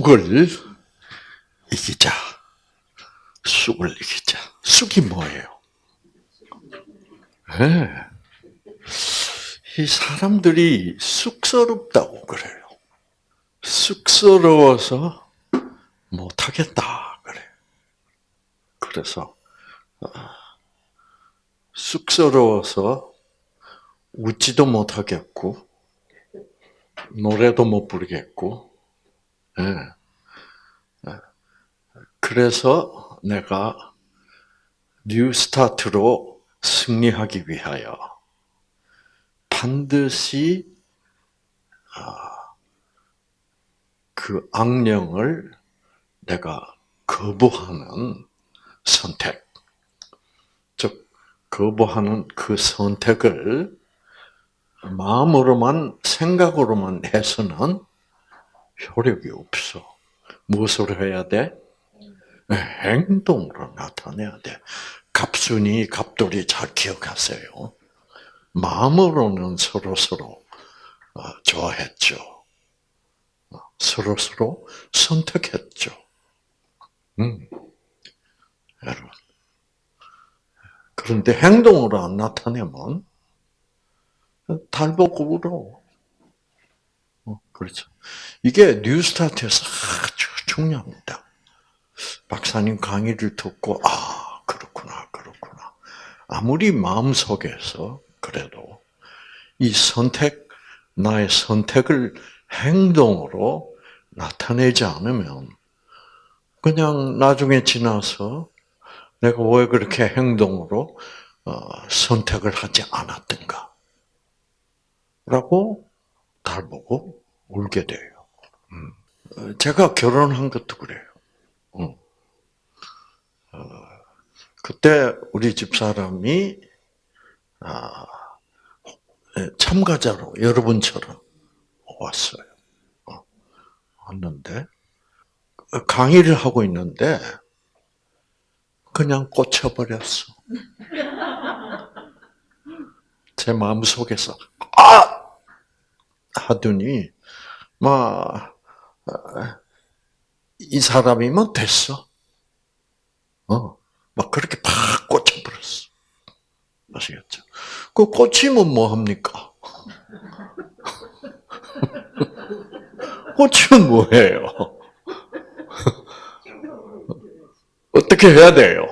쑥을 이기자. 쑥을 이기자. 쑥이 뭐예요? 네. 이 사람들이 쑥스럽다고 그래요. 쑥스러워서 못하겠다 그래. 그래서 어, 쑥스러워서 웃지도 못하겠고 노래도 못 부르겠고, 예. 그래서 내가 New Start로 승리하기 위하여 반드시 아, 그 악령을 내가 거부하는 선택, 즉 거부하는 그 선택을 마음으로만 생각으로만 해서는 효력이 없어. 무엇으로 해야 돼? 행동으로 나타내야 돼. 갑순이, 갑돌이 잘 기억하세요. 마음으로는 서로 서로 어, 좋아했죠. 서로 서로 선택했죠. 음. 여러분. 그런데 행동으로 안 나타내면 달보고 울어. 어, 그렇죠. 이게 뉴스타트에서 아주 중요합니다. 박사님 강의를 듣고 아 그렇구나 그렇구나. 아무리 마음 속에서 그래도 이 선택 나의 선택을 행동으로 나타내지 않으면 그냥 나중에 지나서 내가 왜 그렇게 행동으로 어, 선택을 하지 않았던가 라고 달 보고 울게 돼요. 음. 어, 제가 결혼한 것도 그래요. 음. 어, 그때 우리 집 사람이 아, 예, 참가자로 여러분처럼 왔어요. 어, 왔는데 강의를 하고 있는데 그냥 꽂혀버렸어. 제 마음 속에서 아 하더니 막 이 사람이면 됐어. 어, 막 그렇게 팍 꽂혀버렸어. 아시겠죠? 그 꽂히면 뭐 합니까? 꽂히면 뭐해요? 어떻게 해야 돼요?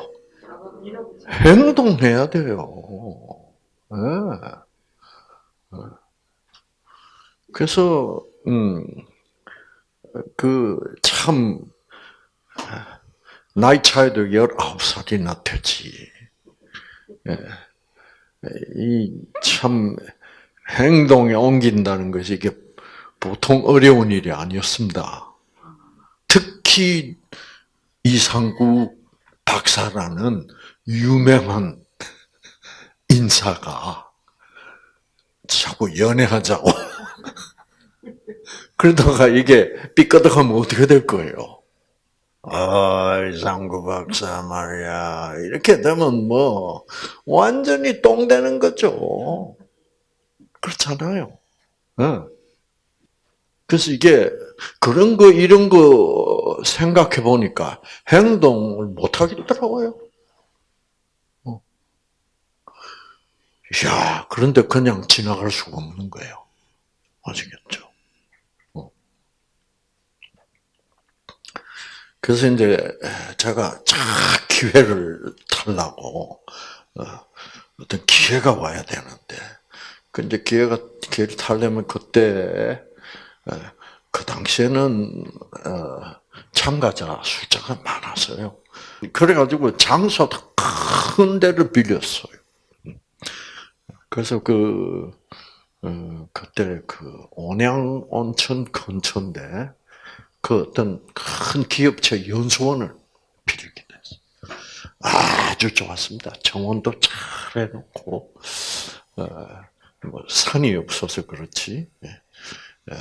행동해야 돼요. 네. 그래서 음, 그참 나이 차이도 19살이나 되지. 예. 이참 행동에 옮긴다는 것이 이게 보통 어려운 일이 아니었습니다. 특히 이상구 박사라는 유명한 인사가 자꾸 연애하자고 그러다가 이게 삐끗하면 어떻게 될 거예요? 아, 이상구 박사 말이야. 이렇게 되면 뭐, 완전히 똥 되는 거죠. 그렇잖아요. 네. 그래서 이게, 그런 거, 이런 거 생각해 보니까 행동을 못 하겠더라고요. 야 그런데 그냥 지나갈 수가 없는 거예요. 아시겠죠? 그래서 이제 제가 쫙 기회를 타려고 어, 어떤 기회가 와야 되는데 그 이제 기회가 기회를 타려면 그때 어, 그 당시에는 어, 참가자 숫자가 많았어요. 그래가지고 장소도 큰 데를 빌렸어요. 그래서 그 그때 그 온양 온천 근처인데 그 어떤 큰 기업체 연수원을 빌리게 됐어요. 아주 좋았습니다. 정원도 잘 해놓고, 어, 뭐 산이 없어서 그렇지. 예. 예.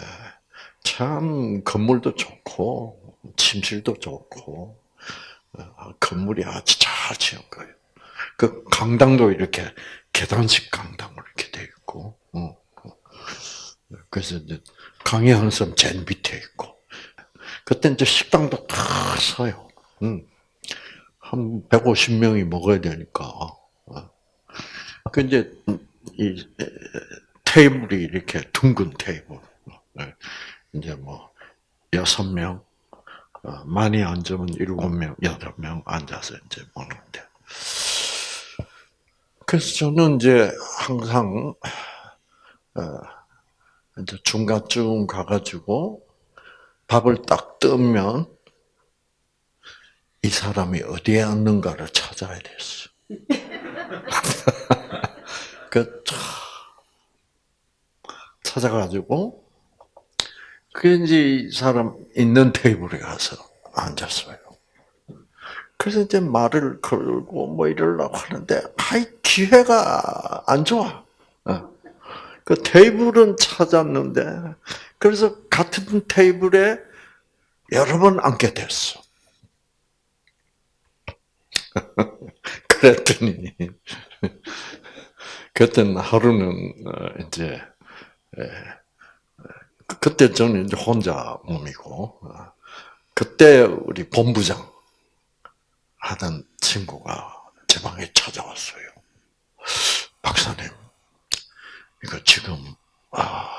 참 건물도 좋고 침실도 좋고 어, 건물이 아주 잘 지은 거예요. 그 강당도 이렇게 계단식 강당으로 이렇게 돼 있고, 어, 어. 그래서 이제 강의하는 사람 제일 밑에 있고, 그때 이제 식당도 다 서요. 음. 한 150명이 먹어야 되니까. 어. 그 이제 이 테이블이 이렇게 둥근 테이블. 네. 이제 뭐 여섯 명, 어, 많이 앉으면 일곱 명, 여덟 명 앉아서 이제 먹는데. 그래서 저는 이제 항상 어, 이제 중간쯤 가가지고 밥을 딱 뜨면 이 사람이 어디에 앉는가를 찾아야 됐어. 그 찾아가지고 그 이제 이 사람 있는 테이블에 가서 앉았어요. 그래서 이제 말을 걸고 뭐 이러려고 하는데 아이 기회가 안 좋아. 어. 그 테이블은 찾았는데 그래서 같은 테이블에 여러 번 앉게 됐어. 그랬더니 그때는 하루는 어, 이제 그때 저는 이제 혼자 몸이고 어, 그때 우리 본부장 하던 친구가 제 방에 찾아왔어요. 박사님, 이거 지금 아,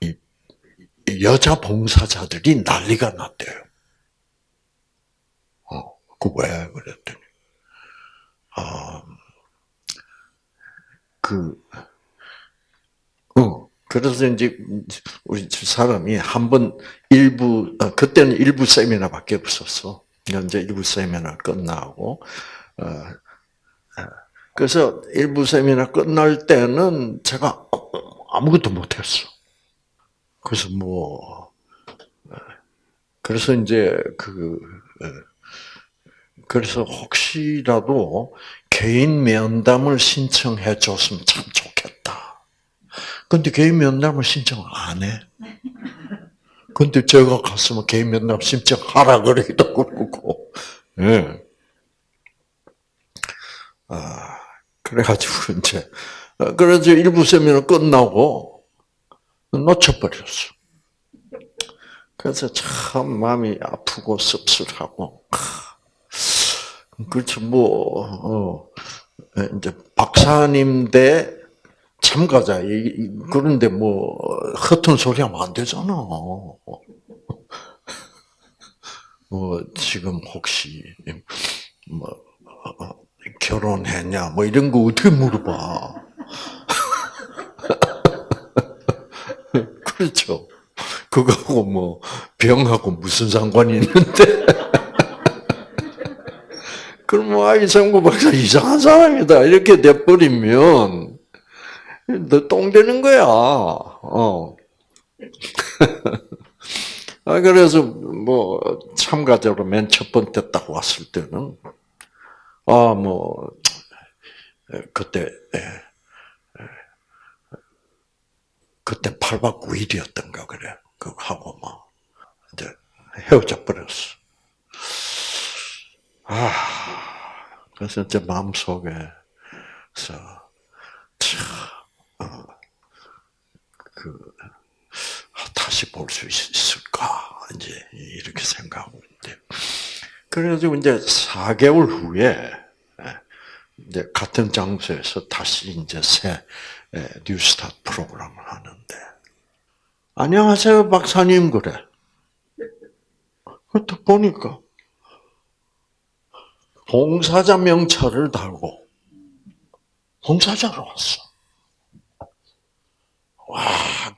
이, 이 여자 봉사자들이 난리가 났대요. 어, 그 왜 그랬더니 아, 그, 어, 그래서 이제 우리 사람이 한 번 일부 어, 그때는 일부 세미나밖에 없었어. 이제 일부 세미나 끝나고 어, 어, 그래서 일부 세미나 끝날 때는 제가 아무것도 못했어. 그래서 뭐 그래서 이제 그 그래서 혹시라도 개인 면담을 신청해 줬으면 참 좋겠다. 근데 개인 면담을 신청 안 해. 근데 제가 갔으면 개인 면담 신청하라 그러기도 그러고, 예. 아, 그래가지고 이제, 그래서 일부 세미나 끝나고 놓쳐버렸어. 그래서 참 마음이 아프고 씁쓸하고, 그렇죠. 뭐, 어, 이제 박사님 대 참가자. 그런데 뭐, 허튼 소리 하면 안 되잖아. 뭐, 지금 혹시, 뭐, 어, 결혼했냐, 뭐 이런 거 어떻게 물어봐. 그렇죠. 그거하고 뭐, 병하고 무슨 상관이 있는데. 그럼 뭐, 아이 성구 박사 이상한 사람이다. 이렇게 돼버리면, 너 똥 되는 거야. 어. 아, 그래서 뭐, 참가자로 맨 첫 번째 딱 왔을 때는, 아, 뭐, 그때, 그때 8박 9일이었던가, 그래. 그거 하고 막, 이제 헤어져 버렸어. 아, 그래서 제 마음속에서 참, 어, 그 다시 볼 수 있을까 이제 이렇게 생각하고 있는데 그래가지고 이제 4개월 후에 이제 같은 장소에서 다시 이제 새 뉴스타트 프로그램을 하는데 안녕하세요 박사님 그래. 또 보니까 봉사자 명찰을 달고 봉사자로 왔어. 와,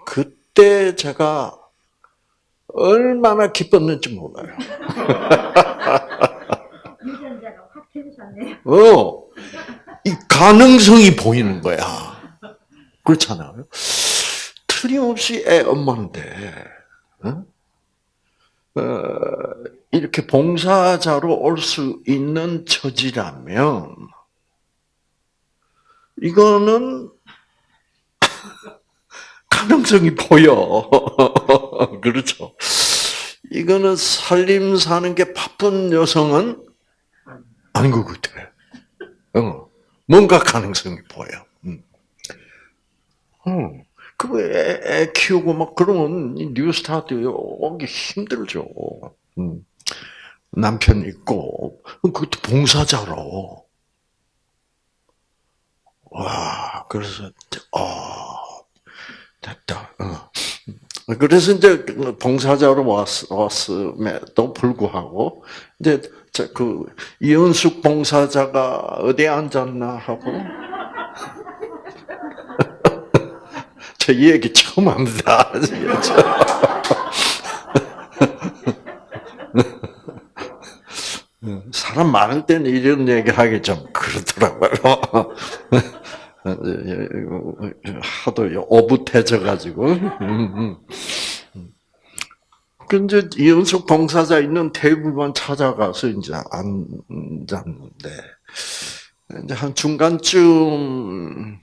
그때 제가 얼마나 기뻤는지 몰라요. 유전자가 확 켜주셨네요. 어, 이 가능성이 보이는 거야. 그렇잖아요. 틀림없이 애 엄마인데, 어? 어, 이렇게 봉사자로 올 수 있는 처지라면, 이거는 가능성이 보여. 그렇죠. 이거는 살림 사는 게 바쁜 여성은 아닌 것 같아. 어, 뭔가 가능성이 보여. 음. 어. 그애 애 키우고 막 그러면 이 뉴스타트 오기 힘들죠. 음. 남편 있고 그것도 봉사자로. 와 그래서 아 됐다. 어. 그래서 이제 봉사자로 왔, 왔음에도 불구하고 이제 저그 이은숙 봉사자가 어디에 앉았나 하고 저 이 얘기 처음 합니다. 사람 많을 때는 이런 얘기 하기 좀 그렇더라고요. 하도 오붓해져 가지고. 근데 이은숙 봉사자 있는 테이블만 찾아가서 이제 앉았는데 이제 한 중간쯤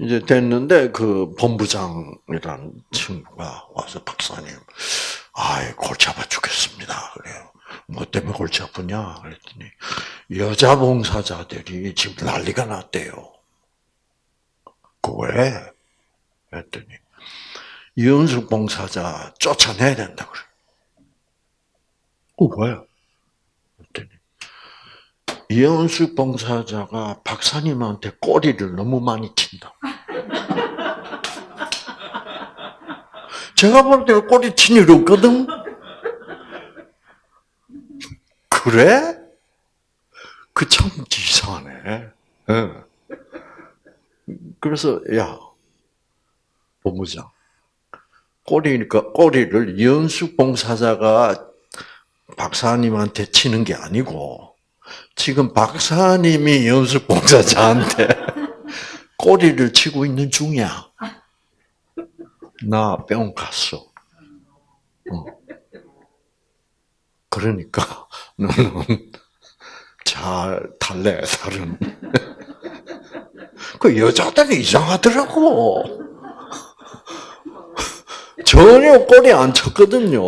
이제 됐는데 그 본부장이라는 친구가 와서 박사님, 아이 골치 아파 죽겠습니다. 그래요. 뭐 때문에 골치 아프냐? 그랬더니 여자 봉사자들이 지금 난리가 났대요. 그 왜? 그랬더니 이은숙 봉사자 쫓아내야 된다 그래. 그 왜? 그랬더니 이은숙 봉사자가 박사님한테 꼬리를 너무 많이 친다. 제가 볼 때 꼬리 친 일 없거든. 그래? 그 참 이상하네. 예. 그래서 야 본부장 꼬리니까 꼬리를 연수 봉사자가 박사님한테 치는 게 아니고 지금 박사님이 연수 봉사자한테 꼬리를 치고 있는 중이야. 나병 갔어. 어. 그러니까 너는 잘 달래 살은. 그 여자들이 이상하더라고. 전혀 꼬리 안 쳤거든요.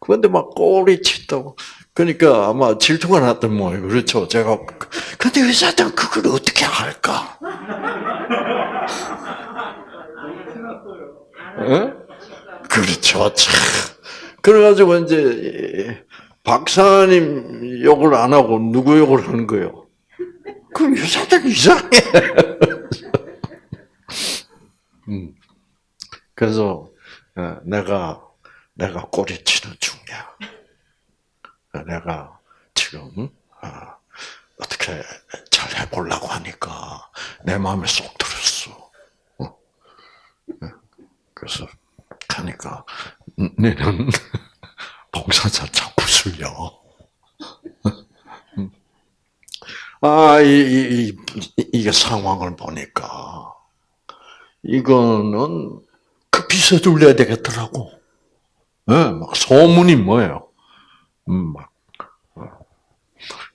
그런데 막 꼬리 치다고. 그러니까 아마 질투가 났던 모양. 그렇죠. 제가 근데 여자들은 그걸 어떻게 할까? 예? 그렇죠. 참. 그래가지고 이제 박사님 욕을 안 하고 누구 욕을 하는 거예요? 그 여자들 이상해. 음. 그래서 어, 내가 내가 꼬리치는 중이야. 내가 지금 어, 어떻게 잘 해보려고 하니까 내 마음에 쏙 들었어. 어. 그래서 하니까 너는 봉사자 자꾸 술려. 아, 이, 이, 이, 이게 상황을 보니까, 이거는 급히 서둘러야 되겠더라고. 예, 네, 막 소문이 뭐예요? 음, 막. 어.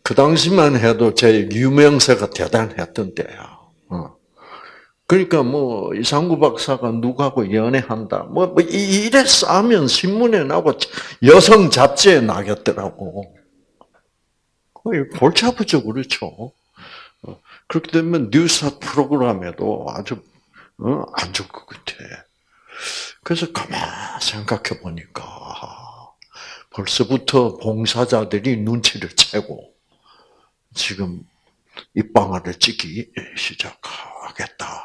그 당시만 해도 제 유명세가 대단했던 때야. 어. 그러니까 뭐 이상구 박사가 누구하고 연애한다. 뭐, 뭐 이래 싸면 신문에 나고 여성 잡지에 나겠더라고. 골치 아프죠, 그렇죠. 어, 그렇게 되면 뉴스 프로그램에도 아주 어, 안 좋을 것 같아. 그래서 가만 생각해 보니까 벌써부터 봉사자들이 눈치를 채고 지금 입방아를 찍기 시작하겠다.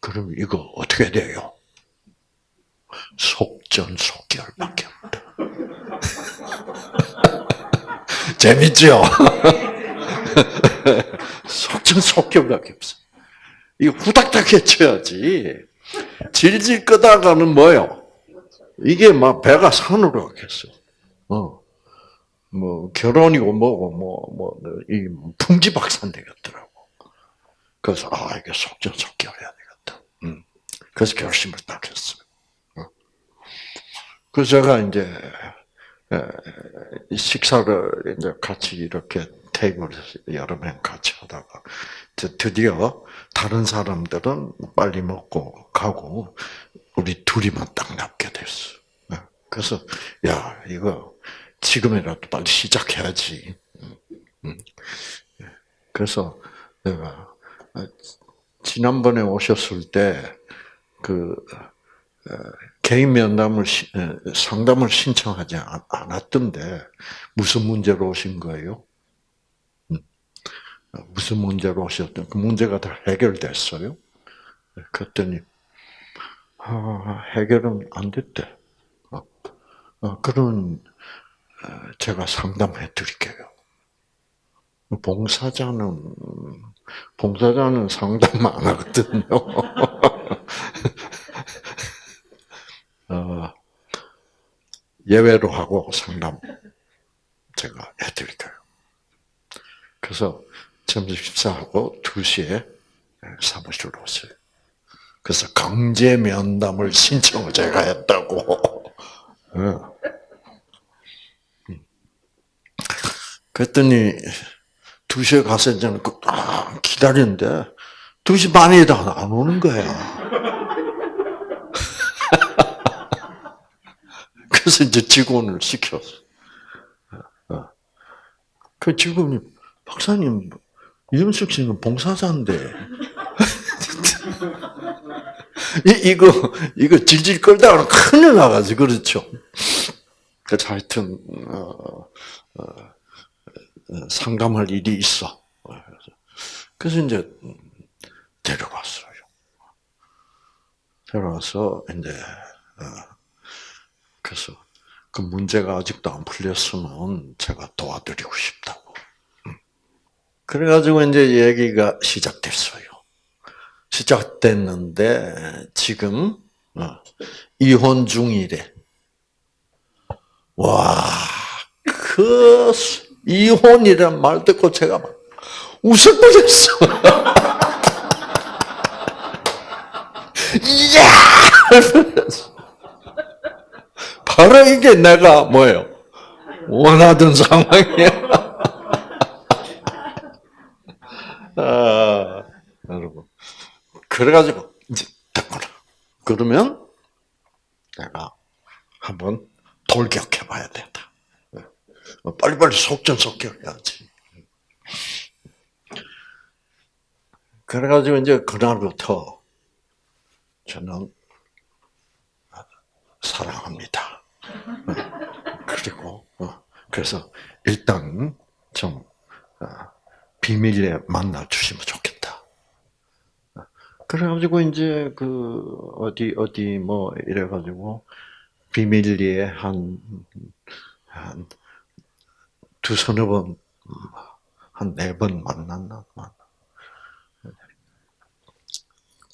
그럼 이거 어떻게 돼요? 속전속결밖에 없다. 재밌죠? 속전속결밖에 없어. 이거 후닥닥 해쳐야지. 질질 끄다가는 뭐요? 이게 막 배가 산으로 가겠어. 어. 뭐, 결혼이고 뭐고, 뭐, 뭐, 이 풍지박산 되겠더라고. 그래서, 아, 이게 속전속결해야 되겠다. 음. 그래서 결심을 딱 했어요. 어. 그래서 제가 이제, 식사를 이제 같이 이렇게 테이블에서 여러 명 같이 하다가 드디어 다른 사람들은 빨리 먹고 가고 우리 둘이만 딱 남게 됐어. 그래서 야 이거 지금이라도 빨리 시작해야지. 그래서 내가 지난번에 오셨을 때, 그, 어, 개인 면담을, 상담을 신청하지 않- 않았던데, 무슨 문제로 오신 거예요? 음. 어, 무슨 문제로 오셨던, 그 문제가 다 해결됐어요? 그랬더니, 아, 해결은 안 됐대. 어, 어, 그런, 어, 제가 상담해 드릴게요. 봉사자는, 봉사자는 상담 안 하거든요. 어, 예외로 하고 상담 제가 해드릴게요. 그래서 점심 식사하고 2시에 사무실로 오세요. 그래서 강제 면담을 신청을 제가 했다고. 어. 음. 그랬더니 2시에 가서 이제 그, 아, 기다리는데 2시 반이다 안 오는 거야. 그래서 이제 직원을 시켰어. 어. 그 직원이 박사님 이윤숙 씨는 봉사자인데 이, 이거 이거 질질 끌다가 큰일 나가지 그렇죠. 그래서 하여튼 어, 어, 어, 상담할 일이 있어. 그래서 이제 데려갔어요. 데려가서 이제 어, 그래서 그 문제가 아직도 안 풀렸으면 제가 도와드리고 싶다고. 음. 그래가지고 이제 얘기가 시작됐어요. 시작됐는데 지금 어, 이혼 중이래. 와, 그 이혼이란 말 듣고 제가 막 웃을 뻔했어. 이야! 바로 이게 내가 뭐예요? 원하던 상황이야. 아, 여러분. 그래가지고, 이제, 됐구나. 그러면, 내가 한번 돌격해 봐야 된다. 어, 빨리빨리 속전속결 해야지. 그래가지고, 이제, 그날부터, 저는, 사랑합니다. 어, 그리고 어, 그래서 일단 좀 어, 비밀리에 만나 주시면 좋겠다. 어, 그래가지고 이제 그 어디 어디 뭐 이래가지고 비밀리에 한한 두 서너 번, 한 네 번 만났나?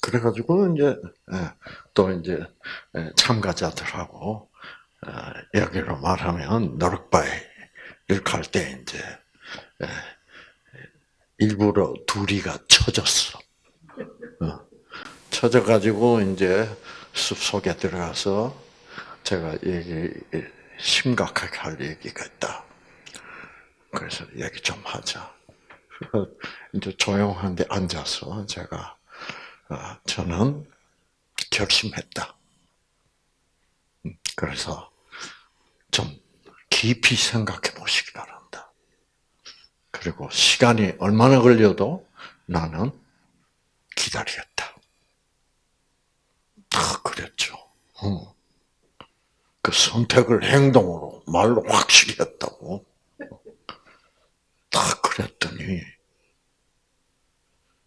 그래가지고 이제 예, 또 이제 예, 참가자들하고 어, 여기로 말하면 노력바에 일갈 때 이제 예, 일부러 둘이가 쳐졌어. 어, 쳐져가지고 이제 숲 속에 들어가서 제가 얘기 심각하게 할 얘기가 있다. 그래서 얘기 좀 하자. 이제 조용한데 앉아서 제가 아, 저는 결심했다. 음, 그래서 좀 깊이 생각해 보시기 바랍니다. 그리고 시간이 얼마나 걸려도 나는 기다리겠다. 다 그랬죠. 어. 그 선택을 행동으로 말로 확실히 했다고. 다 그랬더니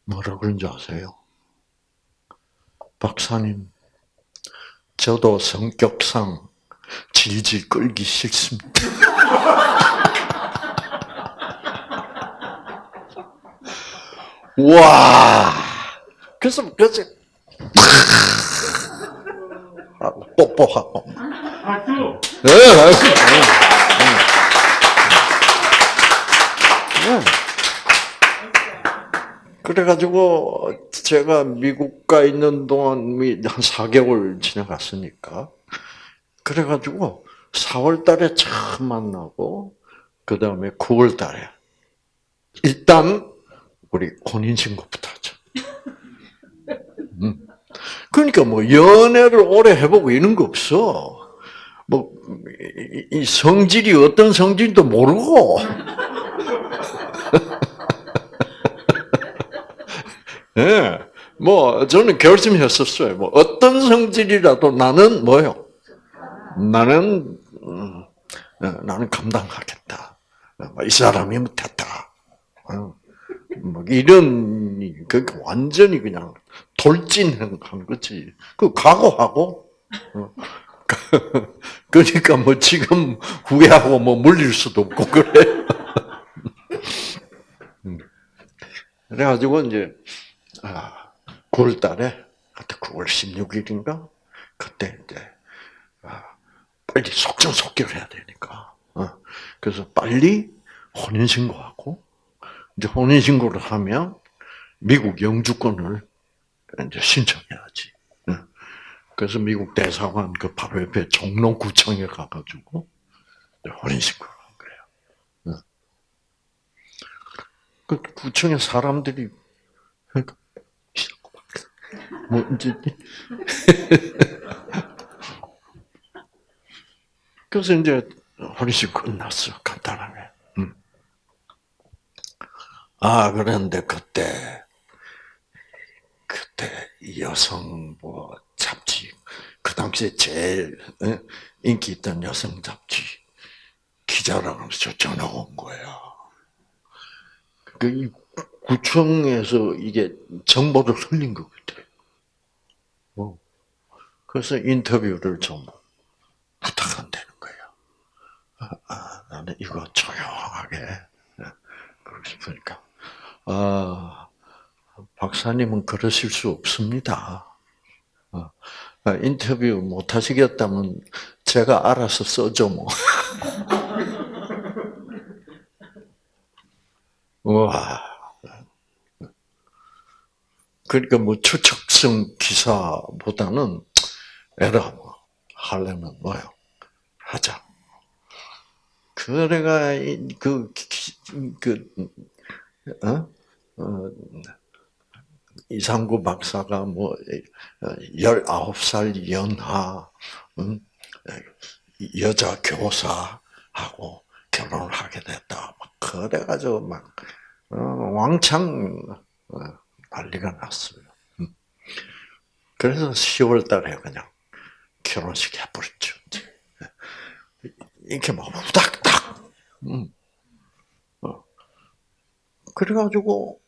뭐라 그런지 아세요? 박사님, 저도 성격상 질질 끌기 싫습니다. 와, 그래서 그래서 하고 뽀뽀하고. 네, 박수. 네. 그래가지고 제가 미국 가 있는 동안 한 4개월 지나갔으니까 그래가지고 4월 달에 처음 만나고 그 다음에 9월 달에 일단 우리 혼인 신고부터 하자. 음. 그러니까 뭐 연애를 오래 해보고 이런 거 없어. 뭐 이 성질이 어떤 성질도 모르고. 예. 뭐 저는 결심했었어요. 뭐 어떤 성질이라도 나는 뭐요? 나는 음, 어, 나는 감당하겠다. 어, 이 사람이면 됐다. 어, 뭐 이런 그 완전히 그냥 돌진한 거지. 그 각오하고. 어. 그러니까 뭐 지금 후회하고 뭐 물릴 수도 없고 그래. 음. 그래가지고 이제 아, 9월달에 그때 9월 16일인가 그때 이제 아, 빨리 속전속결해야 되니까. 어. 그래서 빨리 혼인 신고하고 이제 혼인 신고를 하면 미국 영주권을 이제 신청해야지. 어. 그래서 미국 대사관 그 바로 옆에 종로구청에 가가지고 혼인 신고를 한 거예요. 어. 그 구청에 사람들이 뭐 이제 그래서 이제 혼인식 끝났어 간단하게. 음. 아 그런데 그때 그때 여성 뭐 잡지 그 당시에 제일 어, 인기 있던 여성 잡지 기자라고 해서 전화 온 거야. 그 구청에서 이게 정보를 흘린 것 같아. 어. 그래서 인터뷰를 좀 거예요. 아, 아, 나는 이거 조용하게 예, 그러고 싶으니까. 아, 박사님은 그러실 수 없습니다. 어, 아, 인터뷰 못 하시겠다면 제가 알아서 써줘 뭐. 와. 그러니까 뭐 추측성 기사보다는 에라 뭐 하려면 뭐요 하자. 그래가 그, 그, 어? 어, 이상구 박사가 뭐, 19살 연하, 응? 여자 교사하고 결혼을 하게 됐다. 막 그래가지고 막, 어, 왕창 어, 난리가 났어요. 음. 그래서 10월 달에 그냥 결혼식 해버렸죠. 이렇게 막 후닥닥. 음. 어. 그래가지고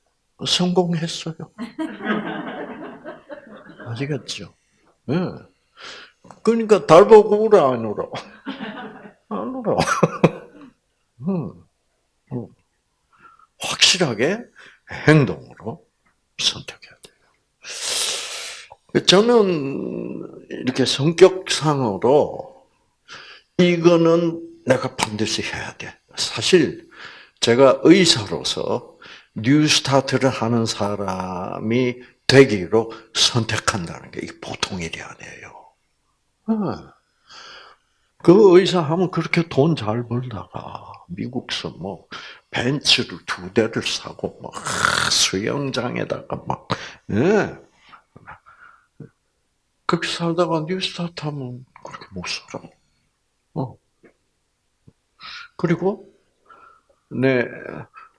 성공했어요. 아시겠죠? 예. 네. 그러니까 달 보고 울어 안 울어? 안 울어. 음. 음. 확실하게 행동으로 선택해야 돼요. 저는 이렇게 성격상으로 이거는 내가 반드시 해야 돼. 사실 제가 의사로서 뉴스타트를 하는 사람이 되기로 선택한다는 게 보통 일이 아니에요. 어. 그 의사 하면 그렇게 돈 잘 벌다가 미국서 뭐 벤츠를 두 대를 사고 막 수영장에다가 막 예. 그렇게 살다가 뉴스타트 하면 그렇게 못 살아. 어. 그리고 내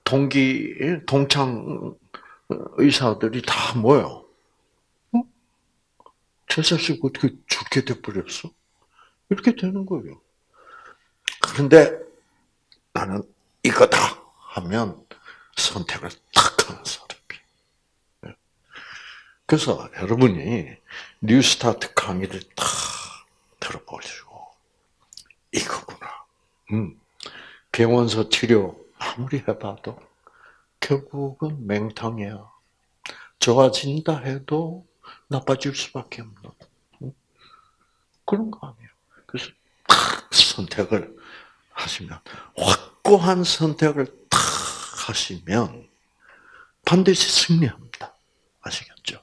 동기 동창 의사들이 다 뭐요? 어? 저 자식 어떻게 죽게 돼버렸어? 이렇게 되는 거예요. 그런데 나는 이거다 하면 선택을 탁 하는 사람이. 그래서 여러분이 뉴스타트 강의를 탁 들어보시고 이거구나. 음. 병원서 치료 아무리 해봐도 결국은 맹탕이야. 좋아진다 해도 나빠질 수밖에 없는 그런 거 아니에요. 그래서 탁 선택을 하시면 확고한 선택을 탁 하시면 반드시 승리합니다. 아시겠죠?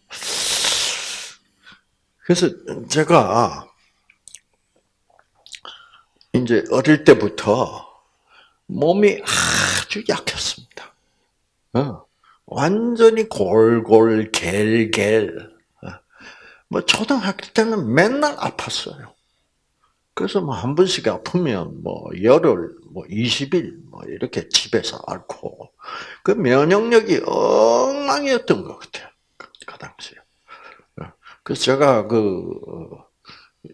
그래서 제가 이제 어릴 때부터 몸이 아주 약했습니다. 어, 완전히 골골 갤갤. 어, 뭐 초등학교 때는 맨날 아팠어요. 그래서 뭐 한 번씩 아프면 뭐 열흘, 뭐 20일 뭐 이렇게 집에서 앓고 그 면역력이 엉망이었던 것 같아요. 그 당시에. 그래서 제가 그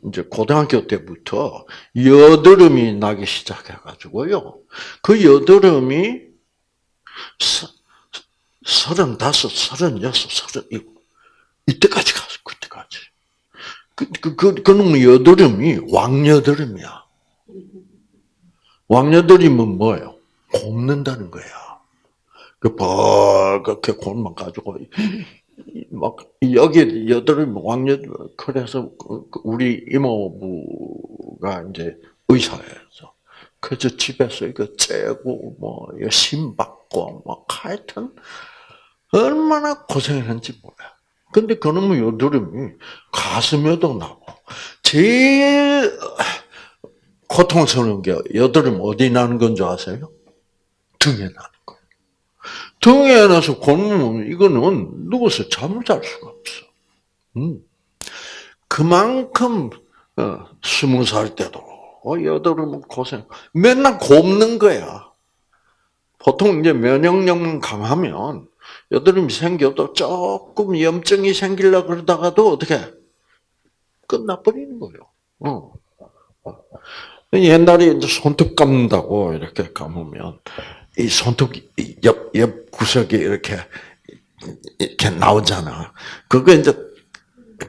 이제 고등학교 때부터 여드름이 나기 시작해가지고요. 그 여드름이 서- 서른다섯, 서른여섯, 서른일곱 이때까지 갔어. 그때까지. 그, 그, 그, 그놈 여드름이 왕여드름이야. 왕여드름은 뭐예요? 곱는다는 거야. 그 벌겋게 곱만 가지고 막 여기 여드름 왕여 그래서 그- 그 우리 이모부가 이제 의사였어. 그래서 집에서 이거 째고 뭐 이거 심 받고 뭐 하여튼 얼마나 고생했는지 몰라. 근데 그놈의 여드름이 가슴에도 나고 제일 고통스러운 게 여드름 어디 나는 건 줄 아세요? 등에 거예요. 등에 나서 곤면 이거는 누워서 잠을 잘 수가 없어. 음. 그만큼 어, 스무 살 때도 어, 여드름 고생 맨날 곱는 거야. 보통 이제 면역력만 강하면 여드름이 생겨도 조금 염증이 생기려 그러다가도 어떻게 끝나버리는 거예요. 어. 옛날에 이제 손톱 감는다고 이렇게 감으면 이 손톱 옆, 옆 구석에 이렇게 이렇게 나오잖아. 그거 이제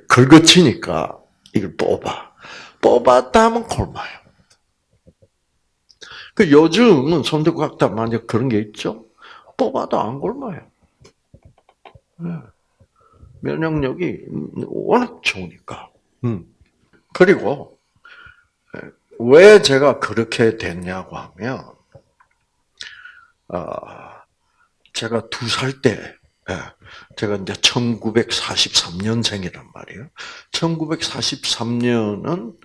긁어치니까 이걸 뽑아. 뽑았다 하면 굶어요. 그 요즘은 손톱 깎다 만약 그런 게 있죠? 뽑아도 안 굶어요. 네. 면역력이 워낙 좋으니까. 음. 그리고 왜 제가 그렇게 됐냐고 하면, 아, 제가 두 살 때, 예, 제가 이제 1943년생이란 말이에요. 1943년은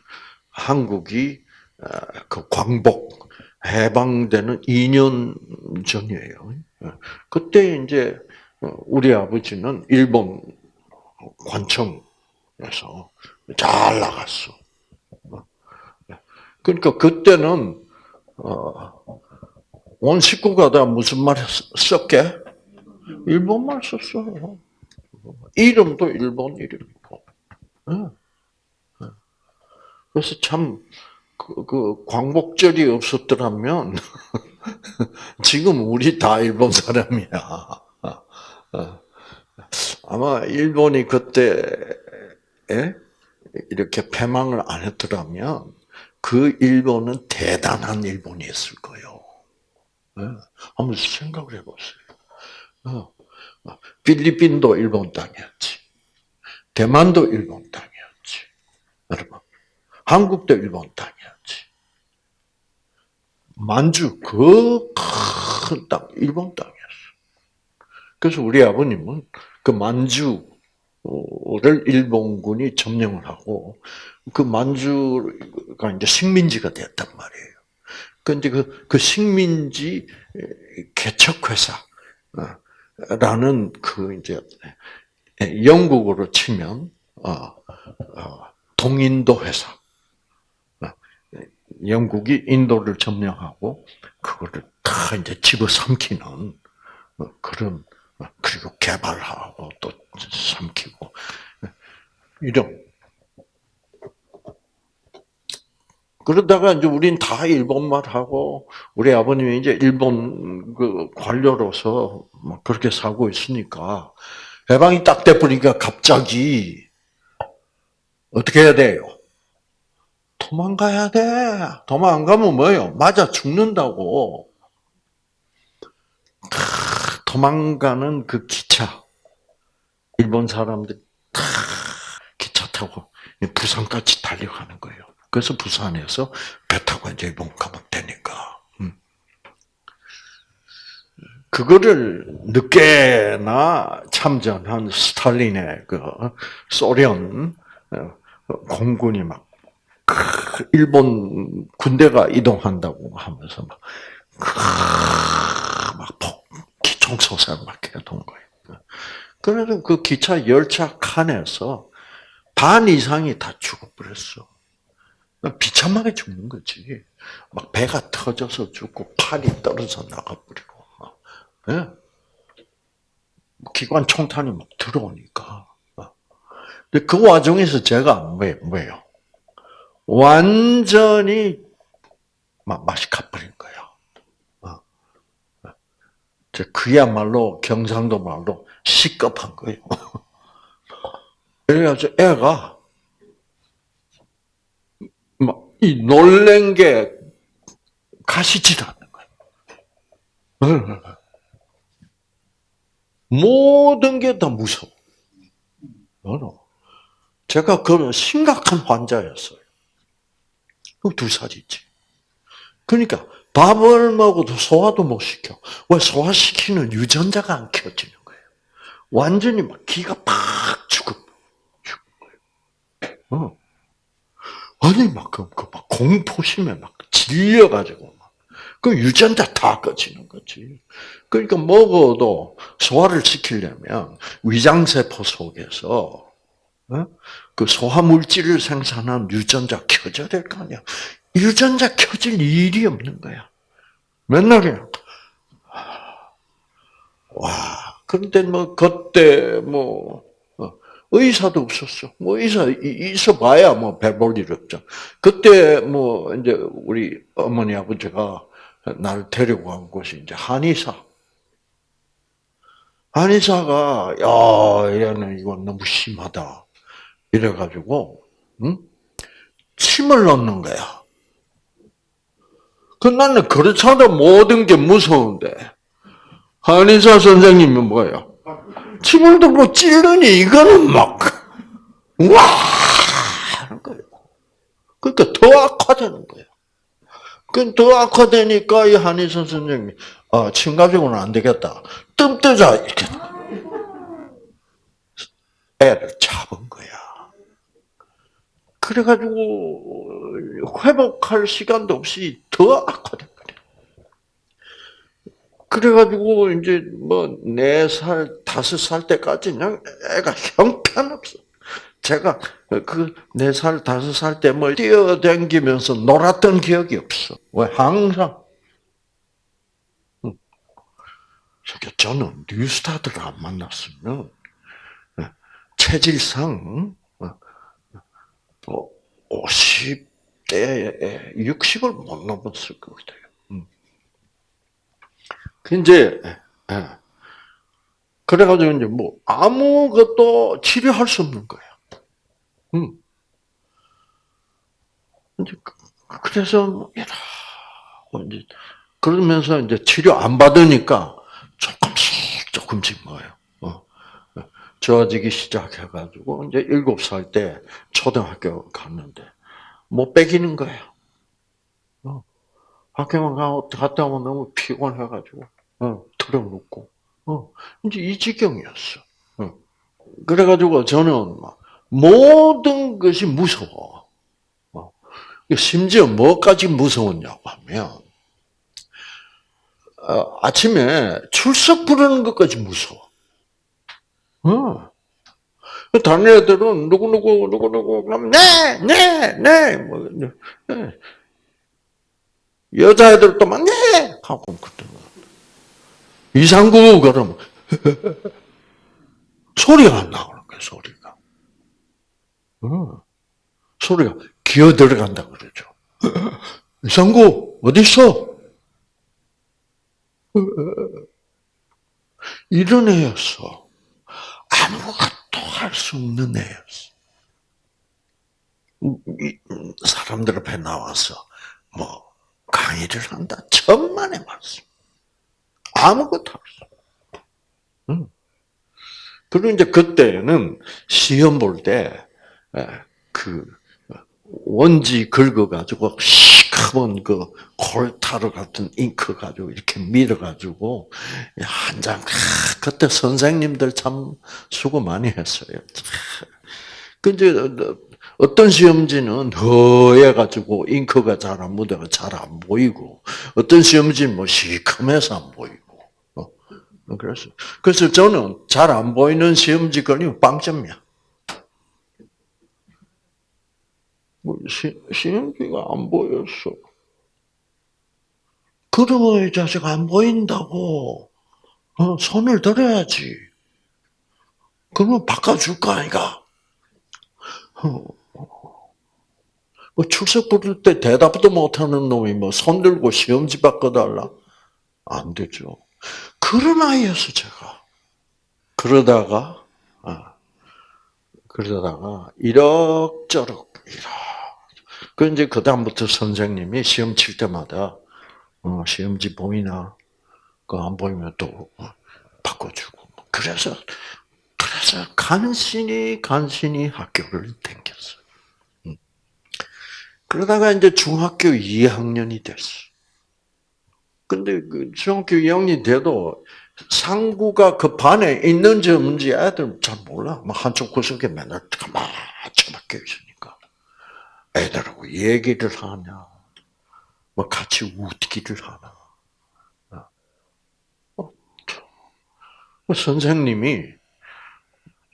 한국이 아, 그 광복 해방되는 2년 전이에요. 예. 그때 이제 우리 아버지는 일본 관청에서 잘 나갔어. 그러니까 그때는 어, 온 식구가 다 무슨 말 썼게? 일본말 썼어요. 이름도 일본 이름이고. 그래서 참, 그, 그, 광복절이 없었더라면, 지금 우리 다 일본 사람이야. 아마 일본이 그때, 에? 이렇게 패망을 안 했더라면, 그 일본은 대단한 일본이었을 거예요. 네. 한번 생각을 해보세요. 어. 필리핀도 일본 땅이었지. 대만도 일본 땅이었지. 여러분. 한국도 일본 땅이었지. 만주, 그 큰 땅, 일본 땅이었어. 그래서 우리 아버님은 그 만주 를 일본군이 점령을 하고, 그 만주가 이제 식민지가 됐단 말이에요. 근데 그, 그 식민지 개척회사, 라는 그 이제 영국으로 치면, 어, 어, 동인도 회사. 영국이 인도를 점령하고, 그거를 다 이제 집어삼키는 그런, 그리고 개발하고 또 삼키고, 이런 그러다가 이제 우린 다 일본말 하고 우리 아버님이 이제 일본 그 관료로서 막 그렇게 살고 있으니까 해방이 딱 돼버리니까 갑자기 어떻게 해야 돼요? 도망가야 돼. 도망 안 가면 뭐예요? 맞아 죽는다고. 도망가는 그 기차. 일본 사람들 다 기차 타고 부산까지 달려가는 거예요. 그래서 부산에서 배 타고 이제 일본 가면 되니까. 음. 그거를 늦게나 참전한 스탈린의 그 소련 어, 공군이 막 일본 군대가 이동한다고 하면서 막, 막 폭, 기총소설 막 해던 거예요. 그래서 그 기차 열차 칸에서 반 이상이 다 죽어버렸어. 비참하게 죽는 거지. 막 배가 터져서 죽고 팔이 떨어져 나가버리고. 예? 기관 총탄이 막 들어오니까. 어. 근데 그 와중에서 제가 뭐, 뭐예요? 완전히 막 맛이 가버린 거예요. 그야말로 경상도 말로 시급한 거예요. 그래가지고 애가 막 이 놀란 게 가시질 않는 거예요. 모든 게 다 무서워. 너는 제가 그런 심각한 환자였어요. 두 살이지. 그러니까 밥을 먹어도 소화도 못 시켜. 왜 소화시키는 유전자가 안 켜지는 거예요. 완전히 막 기가 팍 죽어. 어. 아니, 막, 그, 그, 막, 공포심에 막 질려가지고, 막. 그 유전자 다 꺼지는 거지. 그러니까 먹어도 소화를 시키려면 위장세포 속에서, 어? 그 소화물질을 생산한 유전자 켜져야 될 거 아니야. 유전자 켜질 일이 없는 거야. 맨날 그냥, 와, 그런데 뭐, 그때 뭐, 어, 의사도 없었어. 뭐, 의사, 있어 봐야 뭐, 배볼 일 없죠. 그때 뭐, 이제 우리 어머니 아버지가 나를 데리고 간 곳이 이제 한의사. 한의사가, 야, 얘는 이건 너무 심하다. 이래가지고, 응? 침을 넣는 거야. 그 나는 그렇잖아. 모든 게 무서운데. 한의사 선생님이 뭐예요? 침을 들고 찌르니 이거는 막, 와! 하는 거예요. 그러니까 더 악화되는 거예요. 그더 악화되니까 이 한의사 선생님이, 아, 침 가지고는 안 되겠다. 뜸 뜨자. 이렇게. 애를 잡은 거야. 그래가지고, 회복할 시간도 없이 더 거야. 그래가지고, 이제 뭐, 네 살, 다섯 살 때까지는 애가 형편없어. 제가 그 네 살, 다섯 살 때 뭐 뛰어다니면서 놀았던 기억이 없어. 왜? 항상. 저는 뉴스타들을 안 만났으면 체질상 50대에 60을 못 넘었을 것 같아요. 이제 그래가지고 이제 뭐 아무것도 치료할 수 없는 거예요. 음. 이제 그래서 뭐 이제 그러면서 이제 치료 안 받으니까 조금씩 조금씩 뭐예요. 어. 좋아지기 시작해가지고 이제 일곱 살 때 초등학교 갔는데 못 빼기는 거예요. 어. 학교만 갔다 오면 너무 피곤해가지고 어, 틀어놓고 어, 이제 이 지경이었어. 어. 그래가지고 저는 막 모든 것이 무서워. 어. 심지어 뭐까지 무서웠냐고 하면 어, 아침에 출석 부르는 것까지 무서워. 어. 다른 애들은 누구누구, 누구누구, 그럼, 네, 네, 네, 뭐, 네. 여자애들도 막, 네! 하고, 그때. 이상구, 그러면, 소리가 안 나오는 거야, 소리가. 어. 소리가 기어 들어간다 그러죠. 이상구, 어딨어? 이런 애였어. 아무것도 할 수 없는 애였어. 사람들 앞에 나와서 뭐 강의를 한다. 천만의 말씀. 아무것도 없어. 응. 그리고 이제 그때는 시험 볼 때, 그, 원지 긁어가지고, 시커먼 그 콜타르 같은 잉크 가지고 이렇게 밀어가지고, 한 장, 그때 선생님들 참 수고 많이 했어요. 근데 어떤 시험지는 허해가지고 잉크가 잘 안 묻어가 잘 안 보이고, 어떤 시험지는 뭐 시커매서 안 보이고. 그래서, 그래서 저는 잘 안 보이는 시험지 걸리면 빵점이야. 뭐 시, 시험지가 안 보였어. 그러면 이 자식 안 보인다고 어, 손을 들어야지. 그러면 바꿔줄 거 아이가? 어. 뭐 출석 부를 때 대답도 못하는 놈이 뭐 손 들고 시험지 바꿔달라? 안 되죠. 그런 아이였어, 제가. 그러다가, 아, 그러다가, 이럭저럭, 이럭. 그 이제 그다음부터 선생님이 시험 칠 때마다, 어, 시험지 보이나? 그 안 보이면 또 바꿔주고. 그래서, 그래서 간신히, 간신히 학교를 댕겼어. 음. 그러다가 이제 중학교 2학년이 됐어. 근데 그 중학교 2학년이 돼도 상구가 그 반에 있는지 없는지 애들 잘 몰라. 뭐 한쪽 구석에 맨날 가만 처박혀 있으니까. 애들하고 얘기를 하냐, 뭐 같이 웃기를 하나. 어, 뭐 선생님이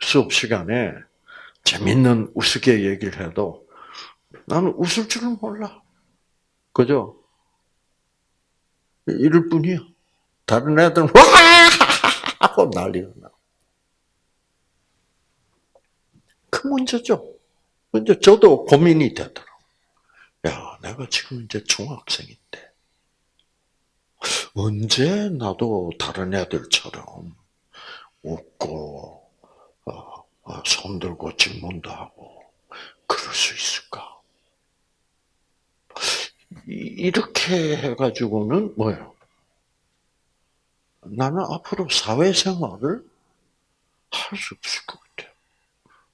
수업 시간에 재밌는 우스개 얘기를 해도 나는 웃을 줄은 몰라. 그죠? 이럴 뿐이야. 다른 애들은 와 하고 난리가 나. 그 문제죠. 이제 저도 고민이 되더라고. 야, 내가 지금 이제 중학생인데 언제 나도 다른 애들처럼 웃고 어, 어, 손들고 질문도 하고 그럴 수 있을까? 이렇게 해가지고는 뭐예요? 나는 앞으로 사회생활을 할 수 없을 것 같아요.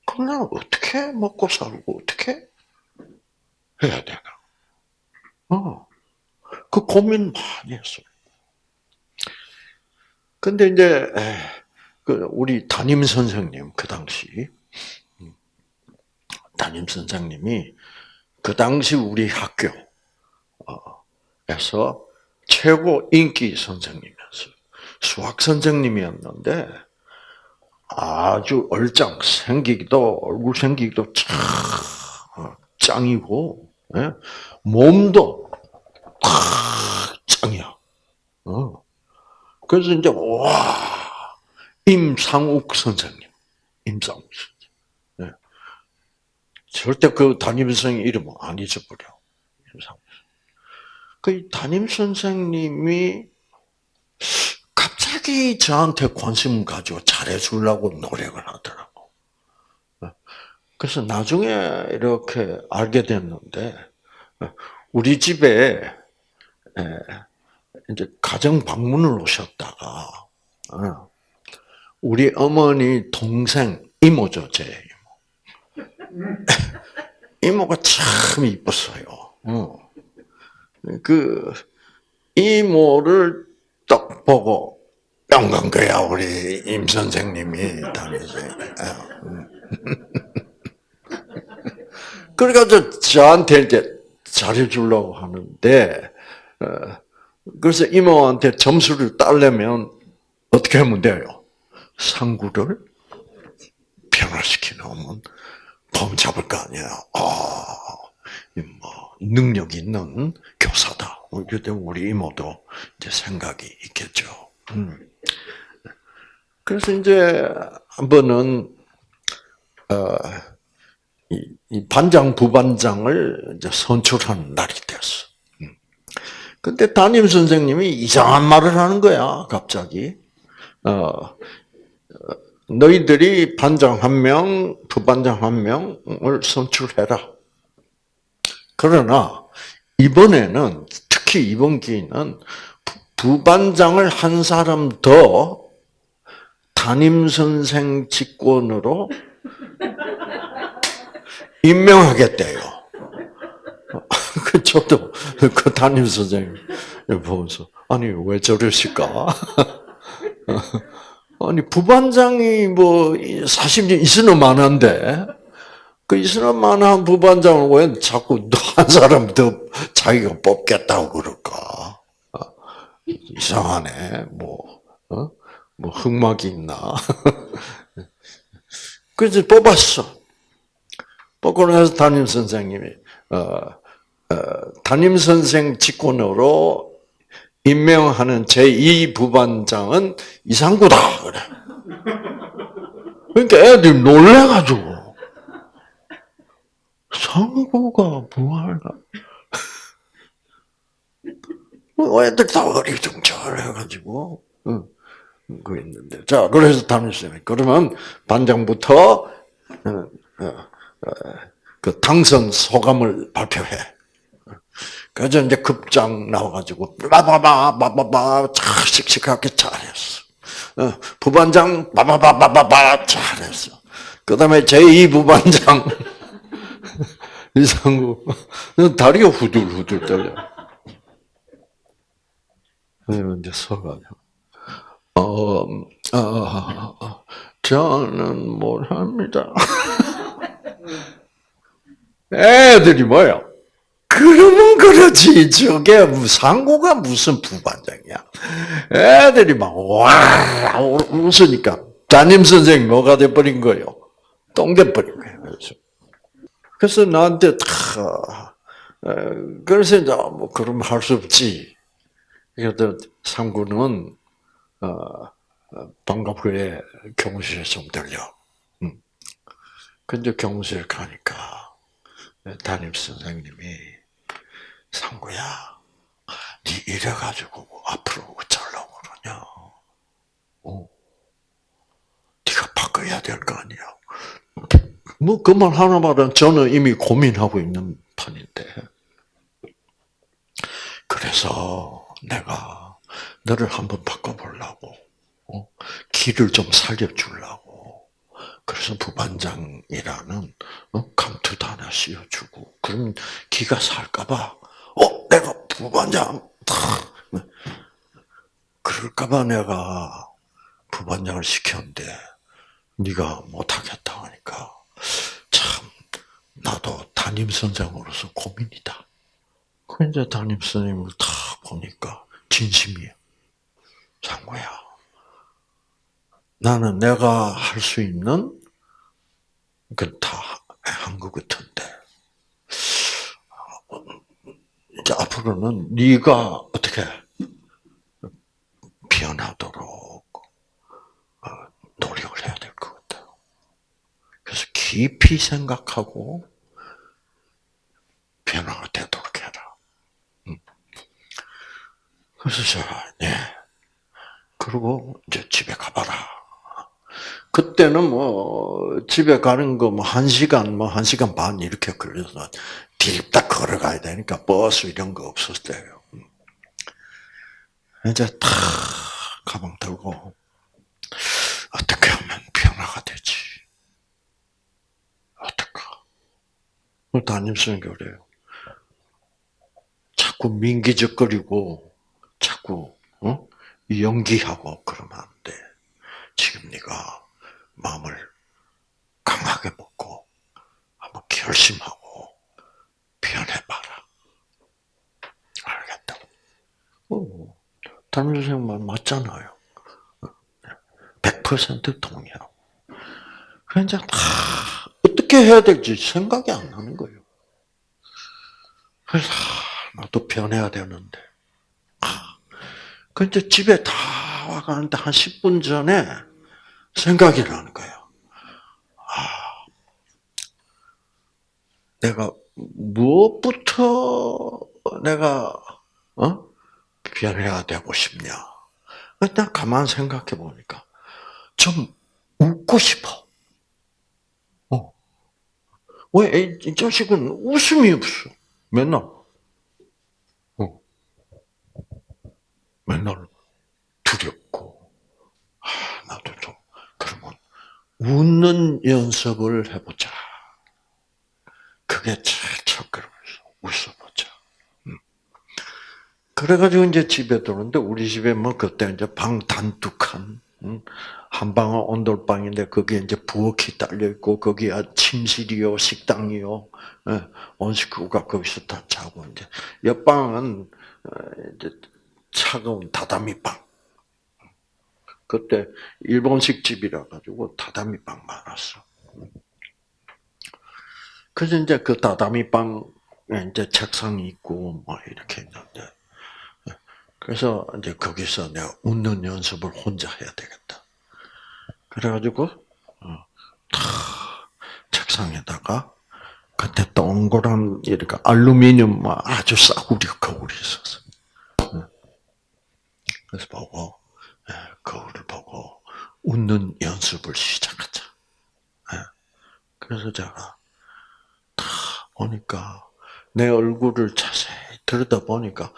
그럼 나는 어떻게 먹고 살고 어떻게 해야 되나? 어, 그 고민 많이 했어요. 근데 이제 그 우리 담임 선생님 그 당시 음, 담임 선생님이 그 당시 우리 학교 에서 최고 인기 선생님이었어요. 수학 선생님이었는데 아주 얼짱 생기기도 얼굴 생기기도 참 어, 짱이고 예? 몸도 짱이야. 어. 그래서 이제 와 임상욱 선생님, 임상욱 선생님. 예. 절대 그 담임 선생님 이름 안 잊어버려. 임상욱. 그 담임 선생님이 갑자기 저한테 관심을 가지고 잘해주려고 노력을 하더라고. 그래서 나중에 이렇게 알게 됐는데, 우리 집에 이제 가정 방문을 오셨다가, 우리 어머니 동생 이모죠, 제 이모. 이모가 참 이뻤어요. 그 이모를 딱 보고 영광 거야 우리 임 선생님이 다니지. 그래가지고 저한테 이제 잘해주려고 하는데 어, 그래서 이모한테 점수를 따려면 어떻게 하면 돼요? 상구를 변화시키면 폼 잡을 거 아니야. 아, 뭐 능력 있는 교사다. 이럴 때 우리 이모도 이제 생각이 있겠죠. 음. 그래서 이제 한 번은 어, 이, 이 반장 부반장을 이제 선출하는 날이 됐어. 음. 근데 담임 선생님이 이상한 말을 하는 거야, 갑자기. 어, 너희들이 반장 한 명, 부반장 한 명을 선출해라. 그러나 이번에는 특히 이번 기회는 부반장을 한 사람 더 담임 선생 직권으로 임명하겠대요. 그 저도 그 담임 선생님 보면서 아니 왜 저러실까? 아니 부반장이 뭐 40년 있으면 많은데 그 있으면 많은 부반장을 왜 자꾸 한 사람 더 자기가 뽑겠다고 그럴까? 이상하네. 뭐, 어? 뭐 흑막이 있나? 그래서 뽑았어. 뽑고 나서 담임 선생님이 어, 어, 담임 선생 직권으로 임명하는 제2 부반장은 이상구다 그래. 그러니까 애들이 놀래가지고 상구가 뭐하나? 뭐 애들 다 어리둥절해가지고 응, 그 있는데 자 그래서 담임쌤이 그러면 반장부터 어, 어, 어, 그 당선 소감을 발표해. 그래서 이제 급장 나와가지고 바바바바바바 참 씩씩하게 잘했어. 어, 부반장 바바바바바바 잘했어. 그다음에 제2 부반장 이상구 다리가 후들후들 떨려. 그래서 이제 서가지고 어, 어, 어, 저는 못합니다. 애들이 뭐야? 그러면 그러지. 저게 상고가 무슨 부반장이야. 애들이 막, 와, 웃으니까. 담임 선생님 뭐가 돼버린 거예요? 똥 돼버린 거예요. 그래서. 그래서 나한테 다, 어, 그래서 이제 뭐, 그럼 할 수 없지. 그래도 상구는, 어, 어, 방과 후에 교무실에 좀 들려. 음. 근데 교무실 가니까, 담임 선생님이 상구야, 네 이래 가지고 앞으로 어쩌려고 그러냐? 어, 네가 바꿔야 될 거 아니야. 뭐 그 말 하나말은 저는 이미 고민하고 있는 판인데. 그래서 내가 너를 한번 바꿔보려고, 어? 길을 좀 살려주려고. 그래서 부반장이라는 어? 감투도 하나 씌워주고, 그럼 기가 살까봐, 어, 내가 부반장, 그럴까봐 내가 부반장을 시켰는데, 네가 못하겠다 하니까, 참, 나도 담임 선생으로서 고민이다. 그 이제 담임 선생님을 다 보니까 진심이야. 장구야. 나는 내가 할 수 있는 그다한 것 같은데 이제 앞으로는 네가 어떻게 변하도록 어, 노력을 해야 될 것 같아. 그래서 깊이 생각하고 변화가 되도록 해라. 음. 그래서 제가 네. 그리고 이제 집에 가봐라. 그때는 뭐 집에 가는 거 뭐 한 시간 뭐 한 시간 반 이렇게 걸려서 디립다 걸어가야 되니까 버스 이런 거 없었을 때요. 이제 탁 가방 들고 어떻게 하면 변화가 되지? 어떨까? 담임선생님 그래요. 자꾸 민기적거리고 자꾸 어? 연기하고 그러면 안 돼. 지금 네가 마음을 강하게 먹고 한번 결심하고 변해봐라. 알겠다고. 어, 담임 선생님 말 맞잖아요. 100% 동의하고. 그래서 다 어떻게 해야 될지 생각이 안 나는 거예요. 그래서 아, 나도 변해야 되는데. 아, 근데 집에 다 와가는데 한 10분 전에 생각이 나는 거예요. 아, 내가 무엇부터 내가 어? 변해야 되고 싶냐? 일단 가만 생각해 보니까 좀 웃고 싶어. 어. 왜 이 자식은 웃음이 없어? 맨날. 어. 맨날 두렵고. 아, 나도 좀 그러면 웃는 연습을 해보자. 그게 제일 첫걸음이었어. 웃어보자. 음. 그래가지고 이제 집에 들어오는데 우리 집에 뭐 그때 이제 방 단둑한 음, 한 방은 온돌방인데 거기에 이제 부엌이 딸려 있고 거기에 침실이요 식당이요 예, 온 식구가 거기서 다 자고 이제 옆방은 어, 이제 차가운 다다미 방. 그때 일본식 집이라 가지고 다다미 방 많았어. 그래서 이제 그 다다미 방에 이제 책상이 있고 뭐 이렇게 있는데 그래서 이제 거기서 내가 웃는 연습을 혼자 해야 되겠다. 그래가지고 어, 탁 책상에다가 그때 동그란 이렇게 알루미늄 뭐 아주 싸구려 거울이 있었어. 그래서 보고 예, 거울을 보고 웃는 연습을 시작하자. 예. 그래서 제가 다 보니까 내 얼굴을 자세히 들여다 보니까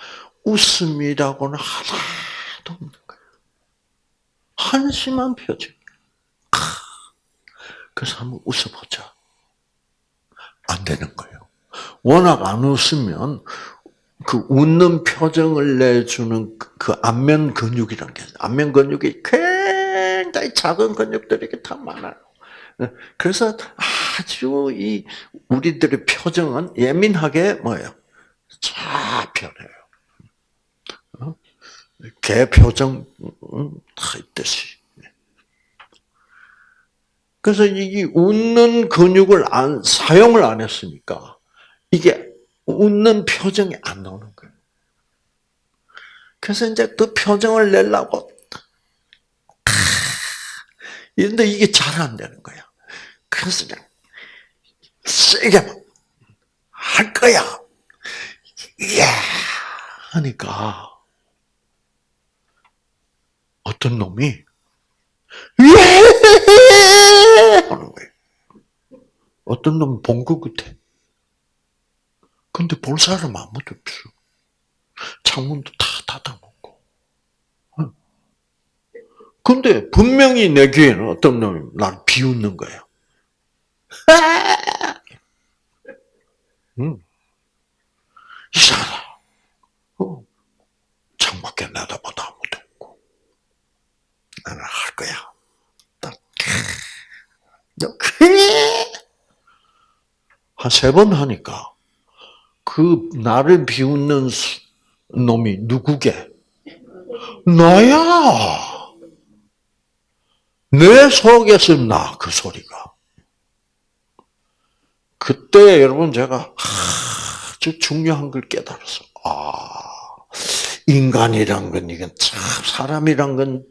웃음이라고는 하나도 없는 거예요. 한심한 표정. 아, 그래서 한번 웃어보자. 안 되는 거예요. 워낙 안 웃으면 그 웃는 표정을 내주는 그- 그 안면 근육이라는 게. 안면 근육이 굉장히 작은 근육들이 다 많아요. 그래서 아주 이 우리들의 표정은 예민하게 뭐예요? 잡혀내요. 어? 개 표정 음, 다 있듯이. 그래서 이 웃는 근육을 안 사용을 안 했으니까 이게 웃는 표정이 안 나오는 거예요. 그래서 이제 그 표정을 내려고 이런데 이게 잘 안 되는 거야. 그래서 그냥 세게 할 거야. 이야 하니까 어떤 놈이 예 하는 거예요. 어떤 놈은 본것 같아. 근데 볼 사람 아무도 없어. 창문도 다 닫아놓고. 응. 근데 분명히 내 귀에는 어떤 놈이 날 비웃는. 응. 이상하다. 어. 창밖에 내다봐도 아무도 없고. 나는 할 거야. 딱. 한세 번 하니까 그 나를 비웃는 수- 놈이 누구게? 나야. 내 속에서 나 그 소리가. 그때 여러분 제가 아주 중요한 걸 깨달았어. 아 인간이란 건 이건 참 사람이란 건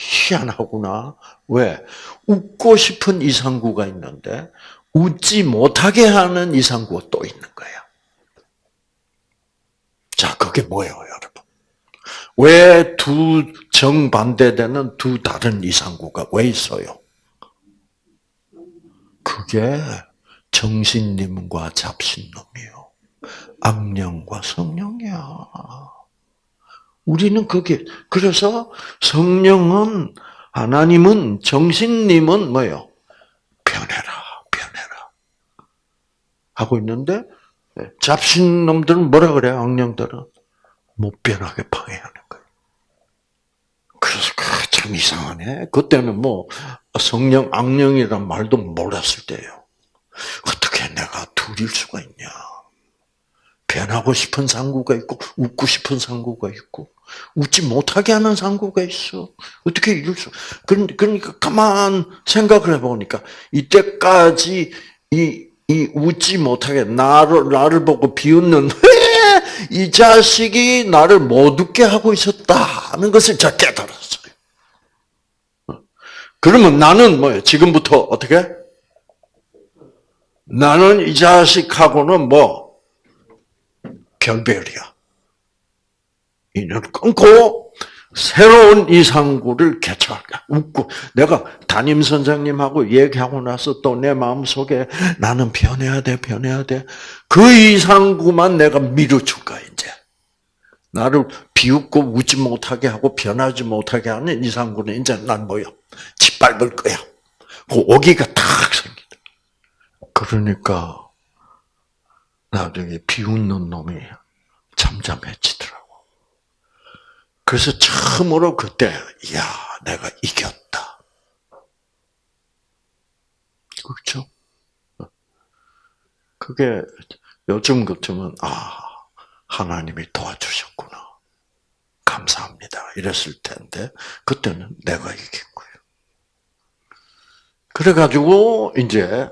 희한하구나. 왜? 웃고 싶은 이상구가 있는데 웃지 못하게 하는 이상구가 또 있는 거야. 자, 그게 뭐예요, 여러분? 왜 두 정반대되는 두 다른 이상구가 왜 있어요? 그게 정신님과 잡신놈이요. 악령과 성령이야. 우리는 그게, 그래서 성령은, 하나님은, 정신님은 뭐예요? 변해라, 변해라. 하고 있는데, 잡신 놈들은 뭐라 그래요, 악령들은? 못 변하게 방해하는 거예요. 그래서 그참 이상하네. 그때는 뭐, 성령, 악령이란 말도 몰랐을 때예요. 어떻게 내가 둘일 수가 있냐. 변하고 싶은 상구가 있고, 웃고 싶은 상구가 있고, 웃지 못하게 하는 상구가 있어. 어떻게 이럴 수, 그러니까 가만 생각을 해보니까, 이때까지 이, 이 웃지 못하게 나를, 나를 보고 비웃는, 이 자식이 나를 못 웃게 하고 있었다는 것을 제가 깨달았어요. 그러면 나는 뭐예요? 지금부터 어떻게? 나는 이 자식하고는 뭐, 별별이야. 인연을 끊고 새로운 이상구를 개척할까? 웃고 내가 담임 선생님하고 얘기하고 나서 또 내 마음속에 나는 변해야 돼, 변해야 돼. 그 이상구만 내가 밀어줄 거야 이제. 나를 비웃고 웃지 못하게 하고 변하지 못하게 하는 이상구는 이제 난 뭐야? 짓밟을 거야. 그 오기가 탁 생긴다. 그러니까 나중에 비웃는 놈이 잠잠해지더라고. 그래서 처음으로 그때, 야, 내가 이겼다. 그렇죠? 그게 요즘 같으면, 아, 하나님이 도와주셨구나. 감사합니다. 이랬을 텐데, 그때는 내가 이긴 거예요. 그래가지고, 이제,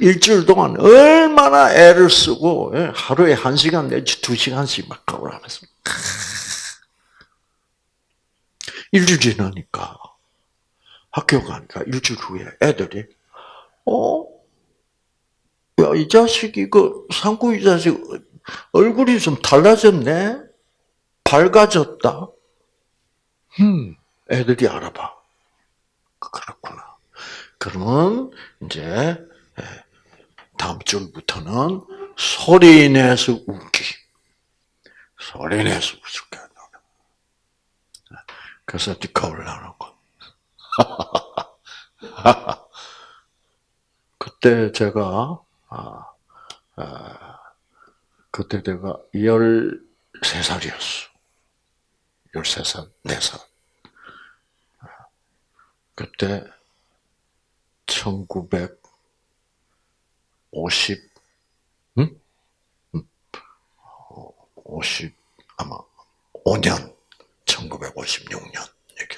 일주일 동안 얼마나 애를 쓰고 예, 하루에 한 시간 내지 두 시간씩 막 그걸 하면서 일주일 지나니까 학교 가니까 일주일 후에 애들이, 어? 야, 이 자식이, 그, 상구 이 자식, 얼굴이 좀 달라졌네? 밝아졌다? 음, 애들이 알아봐. 그러면, 이제, 예, 다음 주부터는 소리 내서 웃기. 소리 내서 웃을게. 그래서 겁을 나는 거. 그때 제가, 아, 아, 그때 내가 13살이었어. 13살, 4살. 그때 1950, 응? 50, 아마 5년, 1956년, 이게.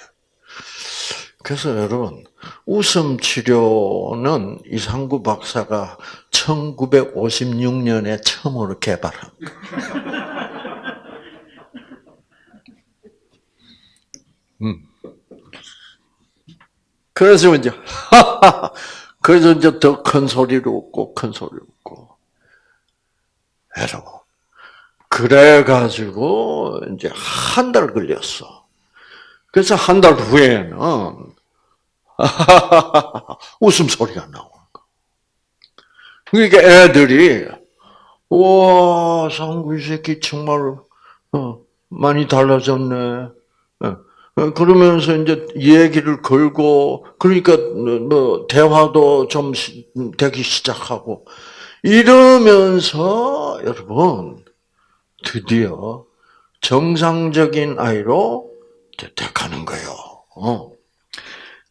그래서 여러분, 웃음 치료는 이상구 박사가 1956년에 처음으로 개발한. 음. 그래서 이제, 그래서 이제 더 큰 소리로 웃고, 큰 소리로 웃고. 여러분. 그래 가지고, 이제 한 달 걸렸어. 그래서 한 달 후에는, 웃음 소리가 나오는 거. 그러니까 애들이, 와, 상구 이 새끼 정말, 어, 많이 달라졌네. 어, 어, 그러면서 이제 얘기를 걸고, 그러니까 뭐 대화도 좀 시- 되기 시작하고 이러면서 여러분 드디어 정상적인 아이로 돼가는 거예요. 어.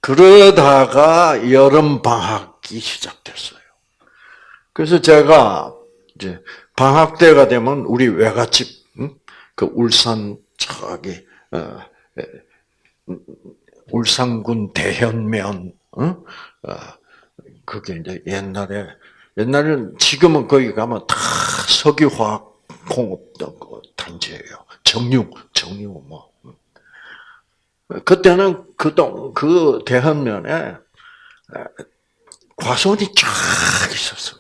그러다가 여름 방학이 시작됐어요. 그래서 제가 이제 방학 때가 되면 우리 외갓집, 응? 그 울산 저기 어, 울산군 대현면, 어? 어, 그게 이제 옛날에, 옛날에는 지금은 거기 가면 다 석유화학 공업 그 단지예요. 정유, 정유 뭐. 그때는 그 동, 그 대현면에 과수원이 쫙 있었어요.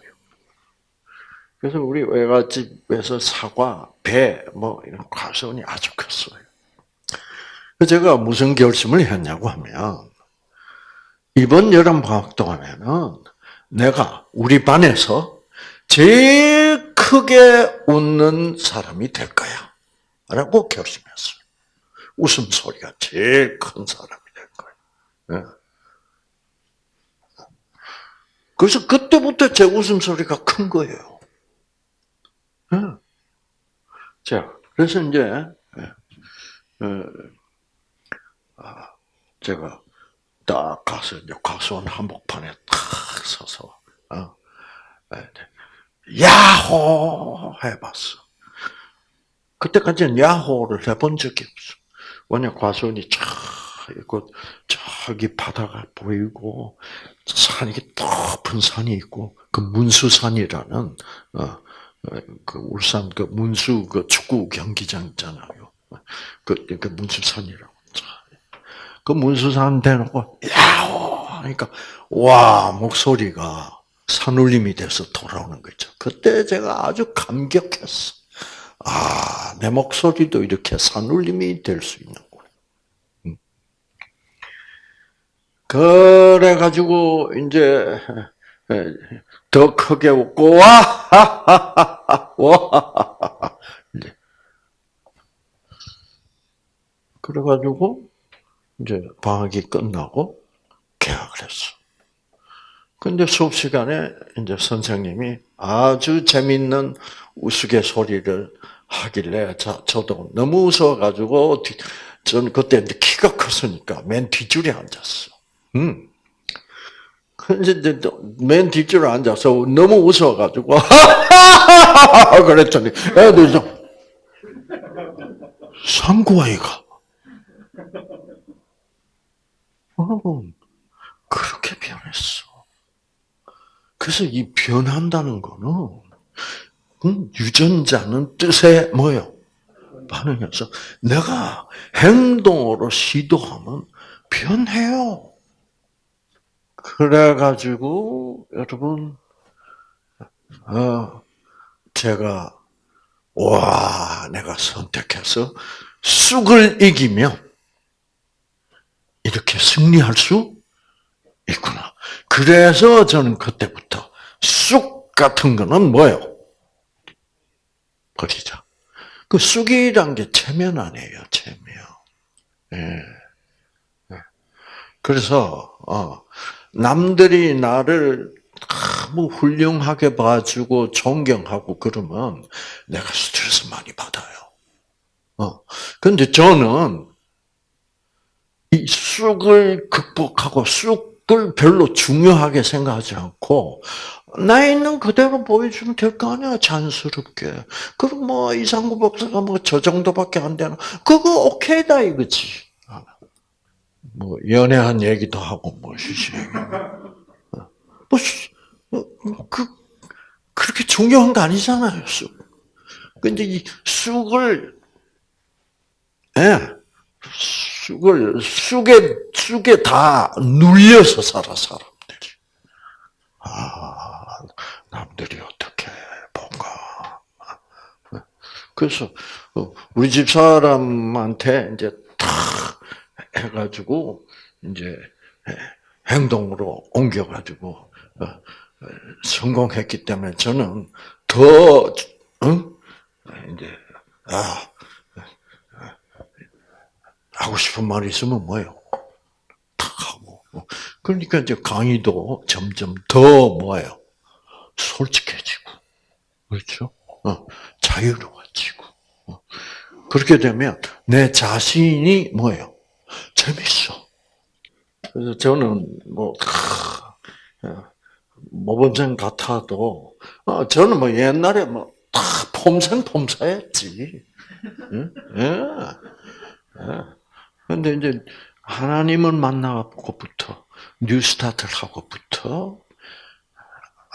그래서 우리 외갓집에서 사과, 배, 뭐, 이런 과수원이 아주 컸어요. 제가 무슨 결심을 했냐고 하면, 이번 여름 방학 동안에는 내가 우리 반에서 제일 크게 웃는 사람이 될 거야. 라고 결심했어요. 웃음소리가 제일 큰 사람이 될 거야. 예. 그래서 그때부터 제 웃음소리가 큰 거예요. 예. 자, 그래서 이제, 예. 제가 딱 가서 이제 과수원 한복판에 탁 서서 어, 네, 야호 해봤어. 그때까지는 야호를 해본 적이 없어. 왜냐 과수원이 쫙 있고 저기 바다가 보이고 산이 높은 산이 있고 그 문수산이라는 어, 어, 그 울산 그 문수 그 축구 경기장 있잖아요. 그, 그 문수산이라고. 그 문수산 대놓고 야호 하니까 와 목소리가 산울림이 돼서 돌아오는 거죠. 그때 제가 아주 감격했어. 아, 내 목소리도 이렇게 산울림이 될 수 있는구나. 음. 그래가지고, 이제, 더 크게 웃고, 와! 하하하하! 와! 그래가지고, 이제 방학이 끝나고 개학을 했어. 근데 수업 시간에 이제 선생님이 아주 재밌는 우스갯소리를 하길래 자, 저도 너무 웃어가지고 저는 그때 키가 컸으니까 맨 뒷줄에 앉았어. 음. 근데 맨 뒷줄에 앉아서 너무 웃어가지고 그랬더니 애들 좀 상구아이가 여러분 그렇게 변했어. 그래서 이 변한다는 거는 음, 유전자는 뜻에 뭐요? 반응해서 내가 행동으로 시도하면 변해요. 그래가지고, 여러분, 어, 제가, 와, 내가 선택해서 쑥을 이기면 이렇게 승리할 수 있구나. 그래서 저는 그때부터 쑥 같은 거는 뭐예요? 버리자. 그 쑥이란 게 체면 아니에요, 체면. 예. 예. 그래서, 어, 남들이 나를 너무 훌륭하게 봐주고 존경하고 그러면 내가 스트레스 많이 받아요. 어. 근데 저는 이 쑥을 극복하고 쑥을 별로 중요하게 생각하지 않고 나 있는 그대로 보여주면 될 거 아니야 자연스럽게. 그럼 뭐 이상구 박사가 뭐 저 정도밖에 안 되나? 그거 오케이다 이거지. 뭐 연애한 얘기도 하고 뭐 시시. 뭐그 그렇게 중요한 거 아니잖아요 쑥. 근데 이 쑥을 예. 쑥을 쑥에 쑥에 다 눌려서 살아 사람들이. 아 남들이 어떻게 뭔가. 그래서 우리 집 사람한테 이제 탁 해가지고 이제 행동으로 옮겨가지고 어, 성공했기 때문에 저는 더 응? 이제 아 하고 싶은 말이 있으면 뭐예요? 탁 하고. 그러니까 이제 강의도 점점 더 뭐예요? 솔직해지고. 그렇죠? 어, 자유로워지고. 어. 그렇게 되면 내 자신이 뭐예요? 재밌어. 그래서 저는 뭐, 어, 모범생 같아도, 어, 저는 뭐 옛날에 뭐, 다 폼생폼사였지. 응? 예. 예. 근데 이제 하나님을 만나고부터 New Start를 하고부터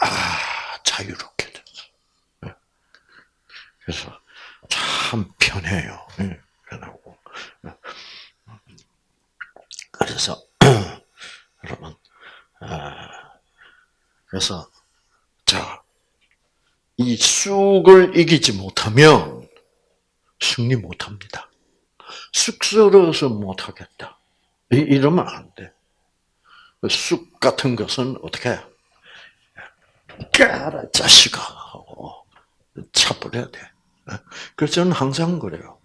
아 자유롭게 됐어. 예. 그래서 참 편해요. 예, 편하고. 예. 그래서 여러분 아, 그래서 자이 쑥을 이기지 못하면 승리 못합니다. 쑥스러워서 못하겠다. 이러면 안 돼. 쑥 같은 것은 어떻게 해? 까라 자식아 하고 차버려야 돼. 그래서 저는 항상 그래요.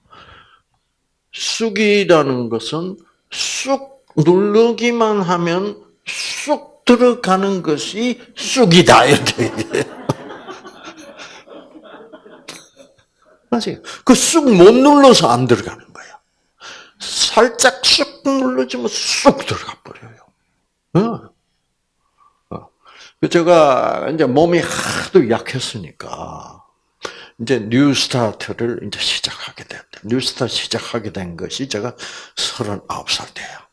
쑥이라는 것은 쑥 누르기만 하면 쑥 들어가는 것이 쑥이다. 맞아요. 그 쑥 못 눌러서 안 들어가는 살짝 쑥 눌러주면 쑥 들어가 버려요. 어. 어. 제가 이제 몸이 하도 약했으니까 이제 New Start를 이제 시작하게 됐다. New Start 시작하게 된 것이 제가 39살 때야.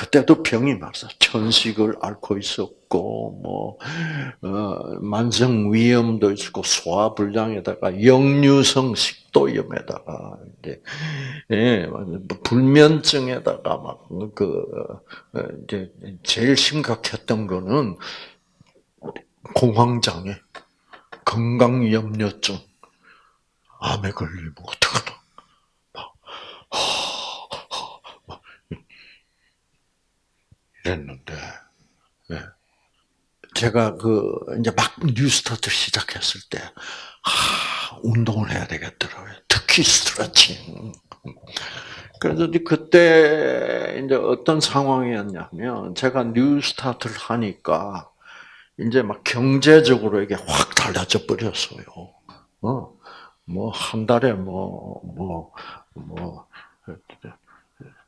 그때도 병이 많았어. 천식을 앓고 있었고, 뭐, 어, 만성 위염도 있고, 소화불량에다가 역류성 식도염에다가, 이제, 예, 불면증에다가 막, 그, 어, 이제, 제일 심각했던 거는 공황장애, 건강염려증, 암에 걸리면 어떡하나. 막, 이랬는데, 네. 제가 그, 이제 막 뉴스타트 시작했을 때, 아, 운동을 해야 되겠더라고요. 특히 스트레칭. 그래서 그때 이제 어떤 상황이었냐면, 제가 뉴스타트를 하니까, 이제 막 경제적으로 이게 확 달라져 버렸어요. 어, 뭐, 한 달에 뭐, 뭐, 뭐,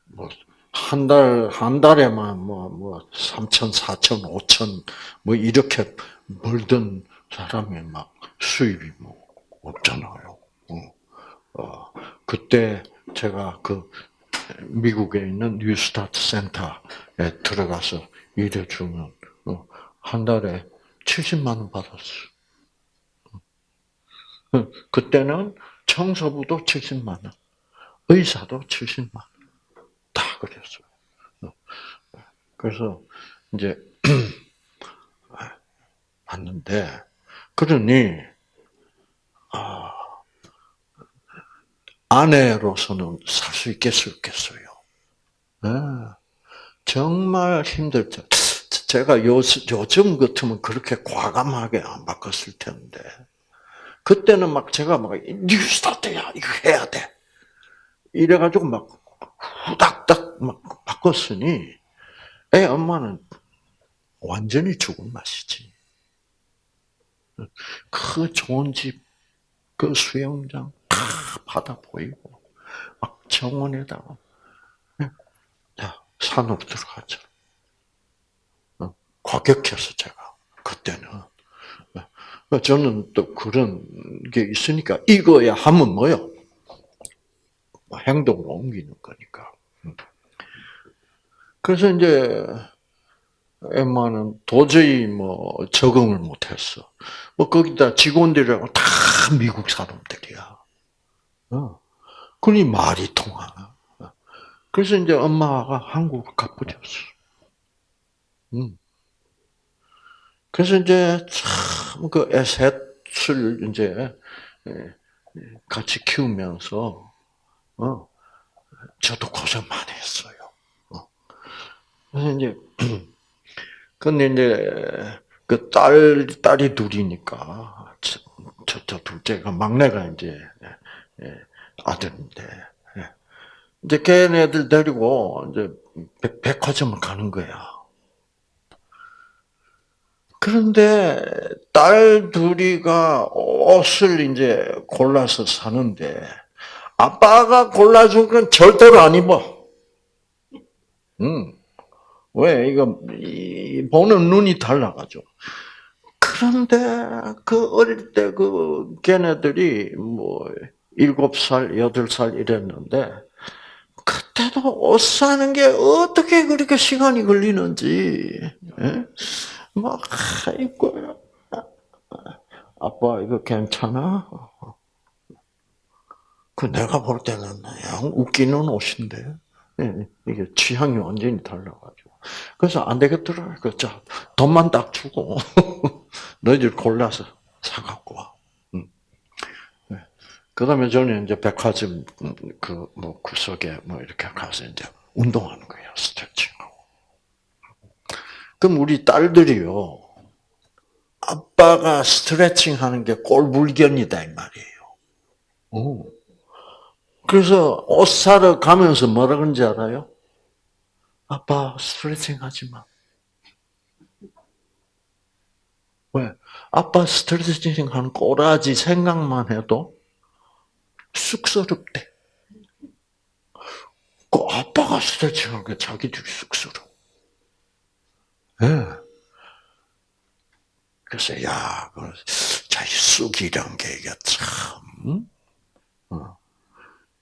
뭐, 한 달, 한 달에만 뭐, 뭐, 3천, 4천, 5천, 뭐, 이렇게 벌던 사람이 막 수입이 뭐, 없잖아요. 어, 어, 그때 제가 그 미국에 있는 뉴스타트 센터에 들어가서 일해주면, 어, 한 달에 70만 원 받았어. 어, 그때는 청소부도 70만 원, 의사도 70만 원. 다 그랬어요. 그래서 이제 왔는데 그러니 아, 아내로서는 살 수 있겠어요, 없겠어요? 네. 정말 힘들죠. 제가 요, 요즘 같으면 그렇게 과감하게 안 바꿨을 텐데, 그때는 막 제가 막, 뉴스타트야, 이거 해야 돼. 이래가지고 막, 후닥닥 막 바꿨으니, 애 엄마는 완전히 죽은 맛이지. 그 좋은 집, 그 수영장, 다 바다 보이고, 막 정원에다가, 자, 산으로 들어가죠. 어, 과격해서 제가, 그때는. 어, 저는 또 그런 게 있으니까, 이거야 하면 뭐요? 뭐 행동으로 옮기는 거니까. 음. 그래서 이제, 엠마는 도저히 뭐 적응을 못했어. 뭐 거기다 직원들이라고 다 미국 사람들이야. 어. 그러니 말이 통하나. 어. 그래서 이제 엄마가 한국을 가버렸어. 음. 그래서 이제 참 그 애셋을 이제 같이 키우면서 어 저도 고생 많이 했어요. 어. 그래서 이제 근데 이제 그 딸 딸이 둘이니까 저 둘째가 막내가 이제 예, 아들인데 예. 이제 걔네들 데리고 이제 백, 화점을 가는 거야. 그런데 딸 둘이가 옷을 이제 골라서 사는데 아빠가 골라준 건 절대로 안 입어. 음. 왜 이거 보는 눈이 달라가죠. 그런데 그 어릴 때 그 걔네들이 뭐 일곱 살, 여덟 살 이랬는데 그때도 옷 사는 게 어떻게 그렇게 시간이 걸리는지 예? 막 아이고 아빠 이거 괜찮아? 그 내가 볼 때는 그냥 웃기는 옷인데 예, 이게 취향이 완전히 달라가지고 그래서 안 되겠더라. 그, 자, 돈만 딱 주고, 너희들 골라서 사갖고 와. 그 다음에 저는 이제 백화점, 그, 뭐, 구석에 뭐, 이렇게 가서 이제 운동하는 거예요. 스트레칭하고. 그럼 우리 딸들이요. 아빠가 스트레칭 하는 게 꼴불견이다, 이 말이에요. 오. 그래서 옷 사러 가면서 뭐라 그런지 알아요? 아빠 스트레칭 하지 마. 왜? 아빠 스트레칭 하는 꼬라지 생각만 해도 쑥스럽대. 그 아빠가 스트레칭 하는 게 자기들이 쑥스러워. 예. 네. 그래서, 야, 그, 자기 쑥이란 게 이게 참, 어.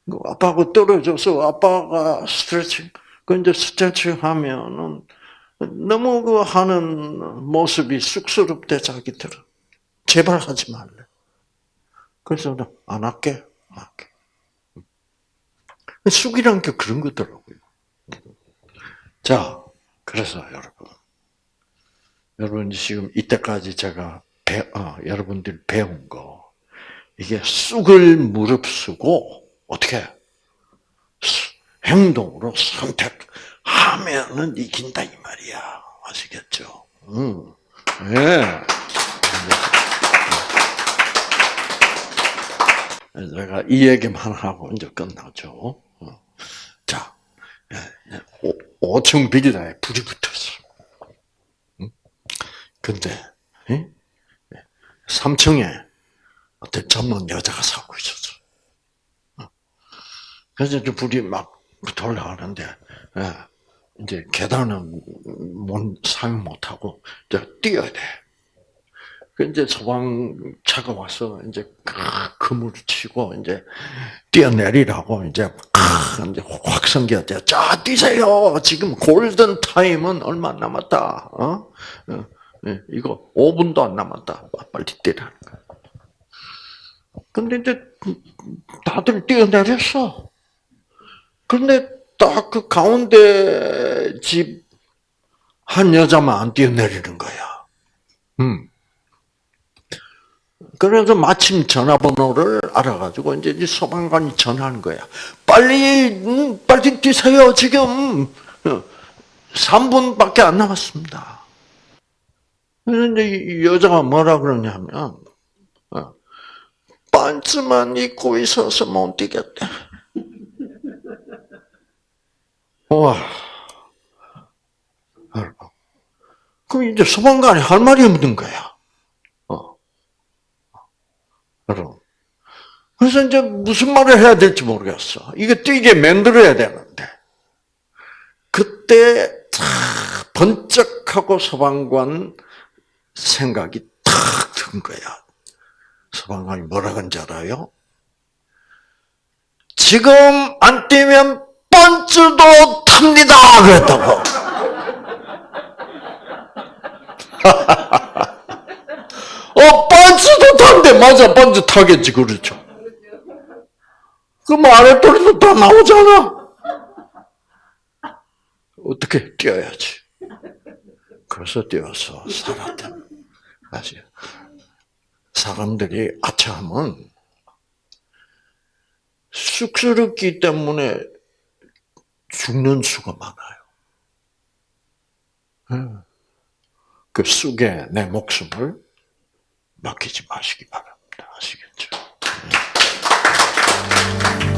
그 아빠하고 떨어져서 아빠가 스트레칭, 그 이제 스트레칭 하면은 너무 그 하는 모습이 쑥스럽대 자기들은 제발 하지 말래. 그래서 안 할게, 안 할게. 쑥이란 게 그런 거더라고요. 자, 그래서 여러분, 여러분 지금 이때까지 제가 배, 어, 여러분들 배운 거 이게 쑥을 무릅쓰고 어떻게 행동으로 선택하면은 이긴다 이 말이야. 아시겠죠? 음. 네. 제가 이 얘기만 하고 이제 끝나죠. 어. 자, 5층 비리다에 불이 붙었어. 근데 3층에 어떤 젊은 여자가 살고 있었어. 그래서 이제 불이 막 돌아가는데 예, 이제 계단은 못 사용 못 하고 이제 뛰어야 돼. 그 이제 소방차가 와서 이제 그물을 치고 이제 뛰어내리라고 이제 이제 확 성겨져. 자 뛰세요. 지금 골든 타임은 얼마 안 남았다. 어? 어? 예, 이거 5분도 안 남았다. 빨리 뛰라는 거야. 근데 이제 다들 뛰어내렸어. 그런데 딱 그 가운데 집 한 여자만 안 뛰어내리는 거야. 음. 그래서 마침 전화번호를 알아가지고 이제 이 소방관이 전화하는 거야. 빨리, 음, 빨리 뛰세요. 지금 3분밖에 안 남았습니다. 이제 이 여자가 뭐라 그러냐면, 어, 반츠만 입고 있어서 못 뛰겠대. 와. 그럼 이제 소방관이 할 말이 없는 거야. 어. 여러분. 그래서 이제 무슨 말을 해야 될지 모르겠어. 이게 뛰게 만들어야 되는데. 그때 탁 번쩍하고 소방관 생각이 탁 든 거야. 소방관이 뭐라 그런지 알아요? 지금 안 뛰면 번츠도 탑니다! 그랬다고. 어, 번츠도 탄대. 맞아, 번츠 타겠지, 그렇죠. 그럼 아랫도리도 다 나오잖아. 어떻게 뛰어야지. 그래서 뛰어서 살았다. 아시 사람들이 아차하면 쑥스럽기 때문에 죽는 수가 많아요. 예. 그 쑥에 내 목숨을 맡기지 마시기 바랍니다. 아시겠죠? 예.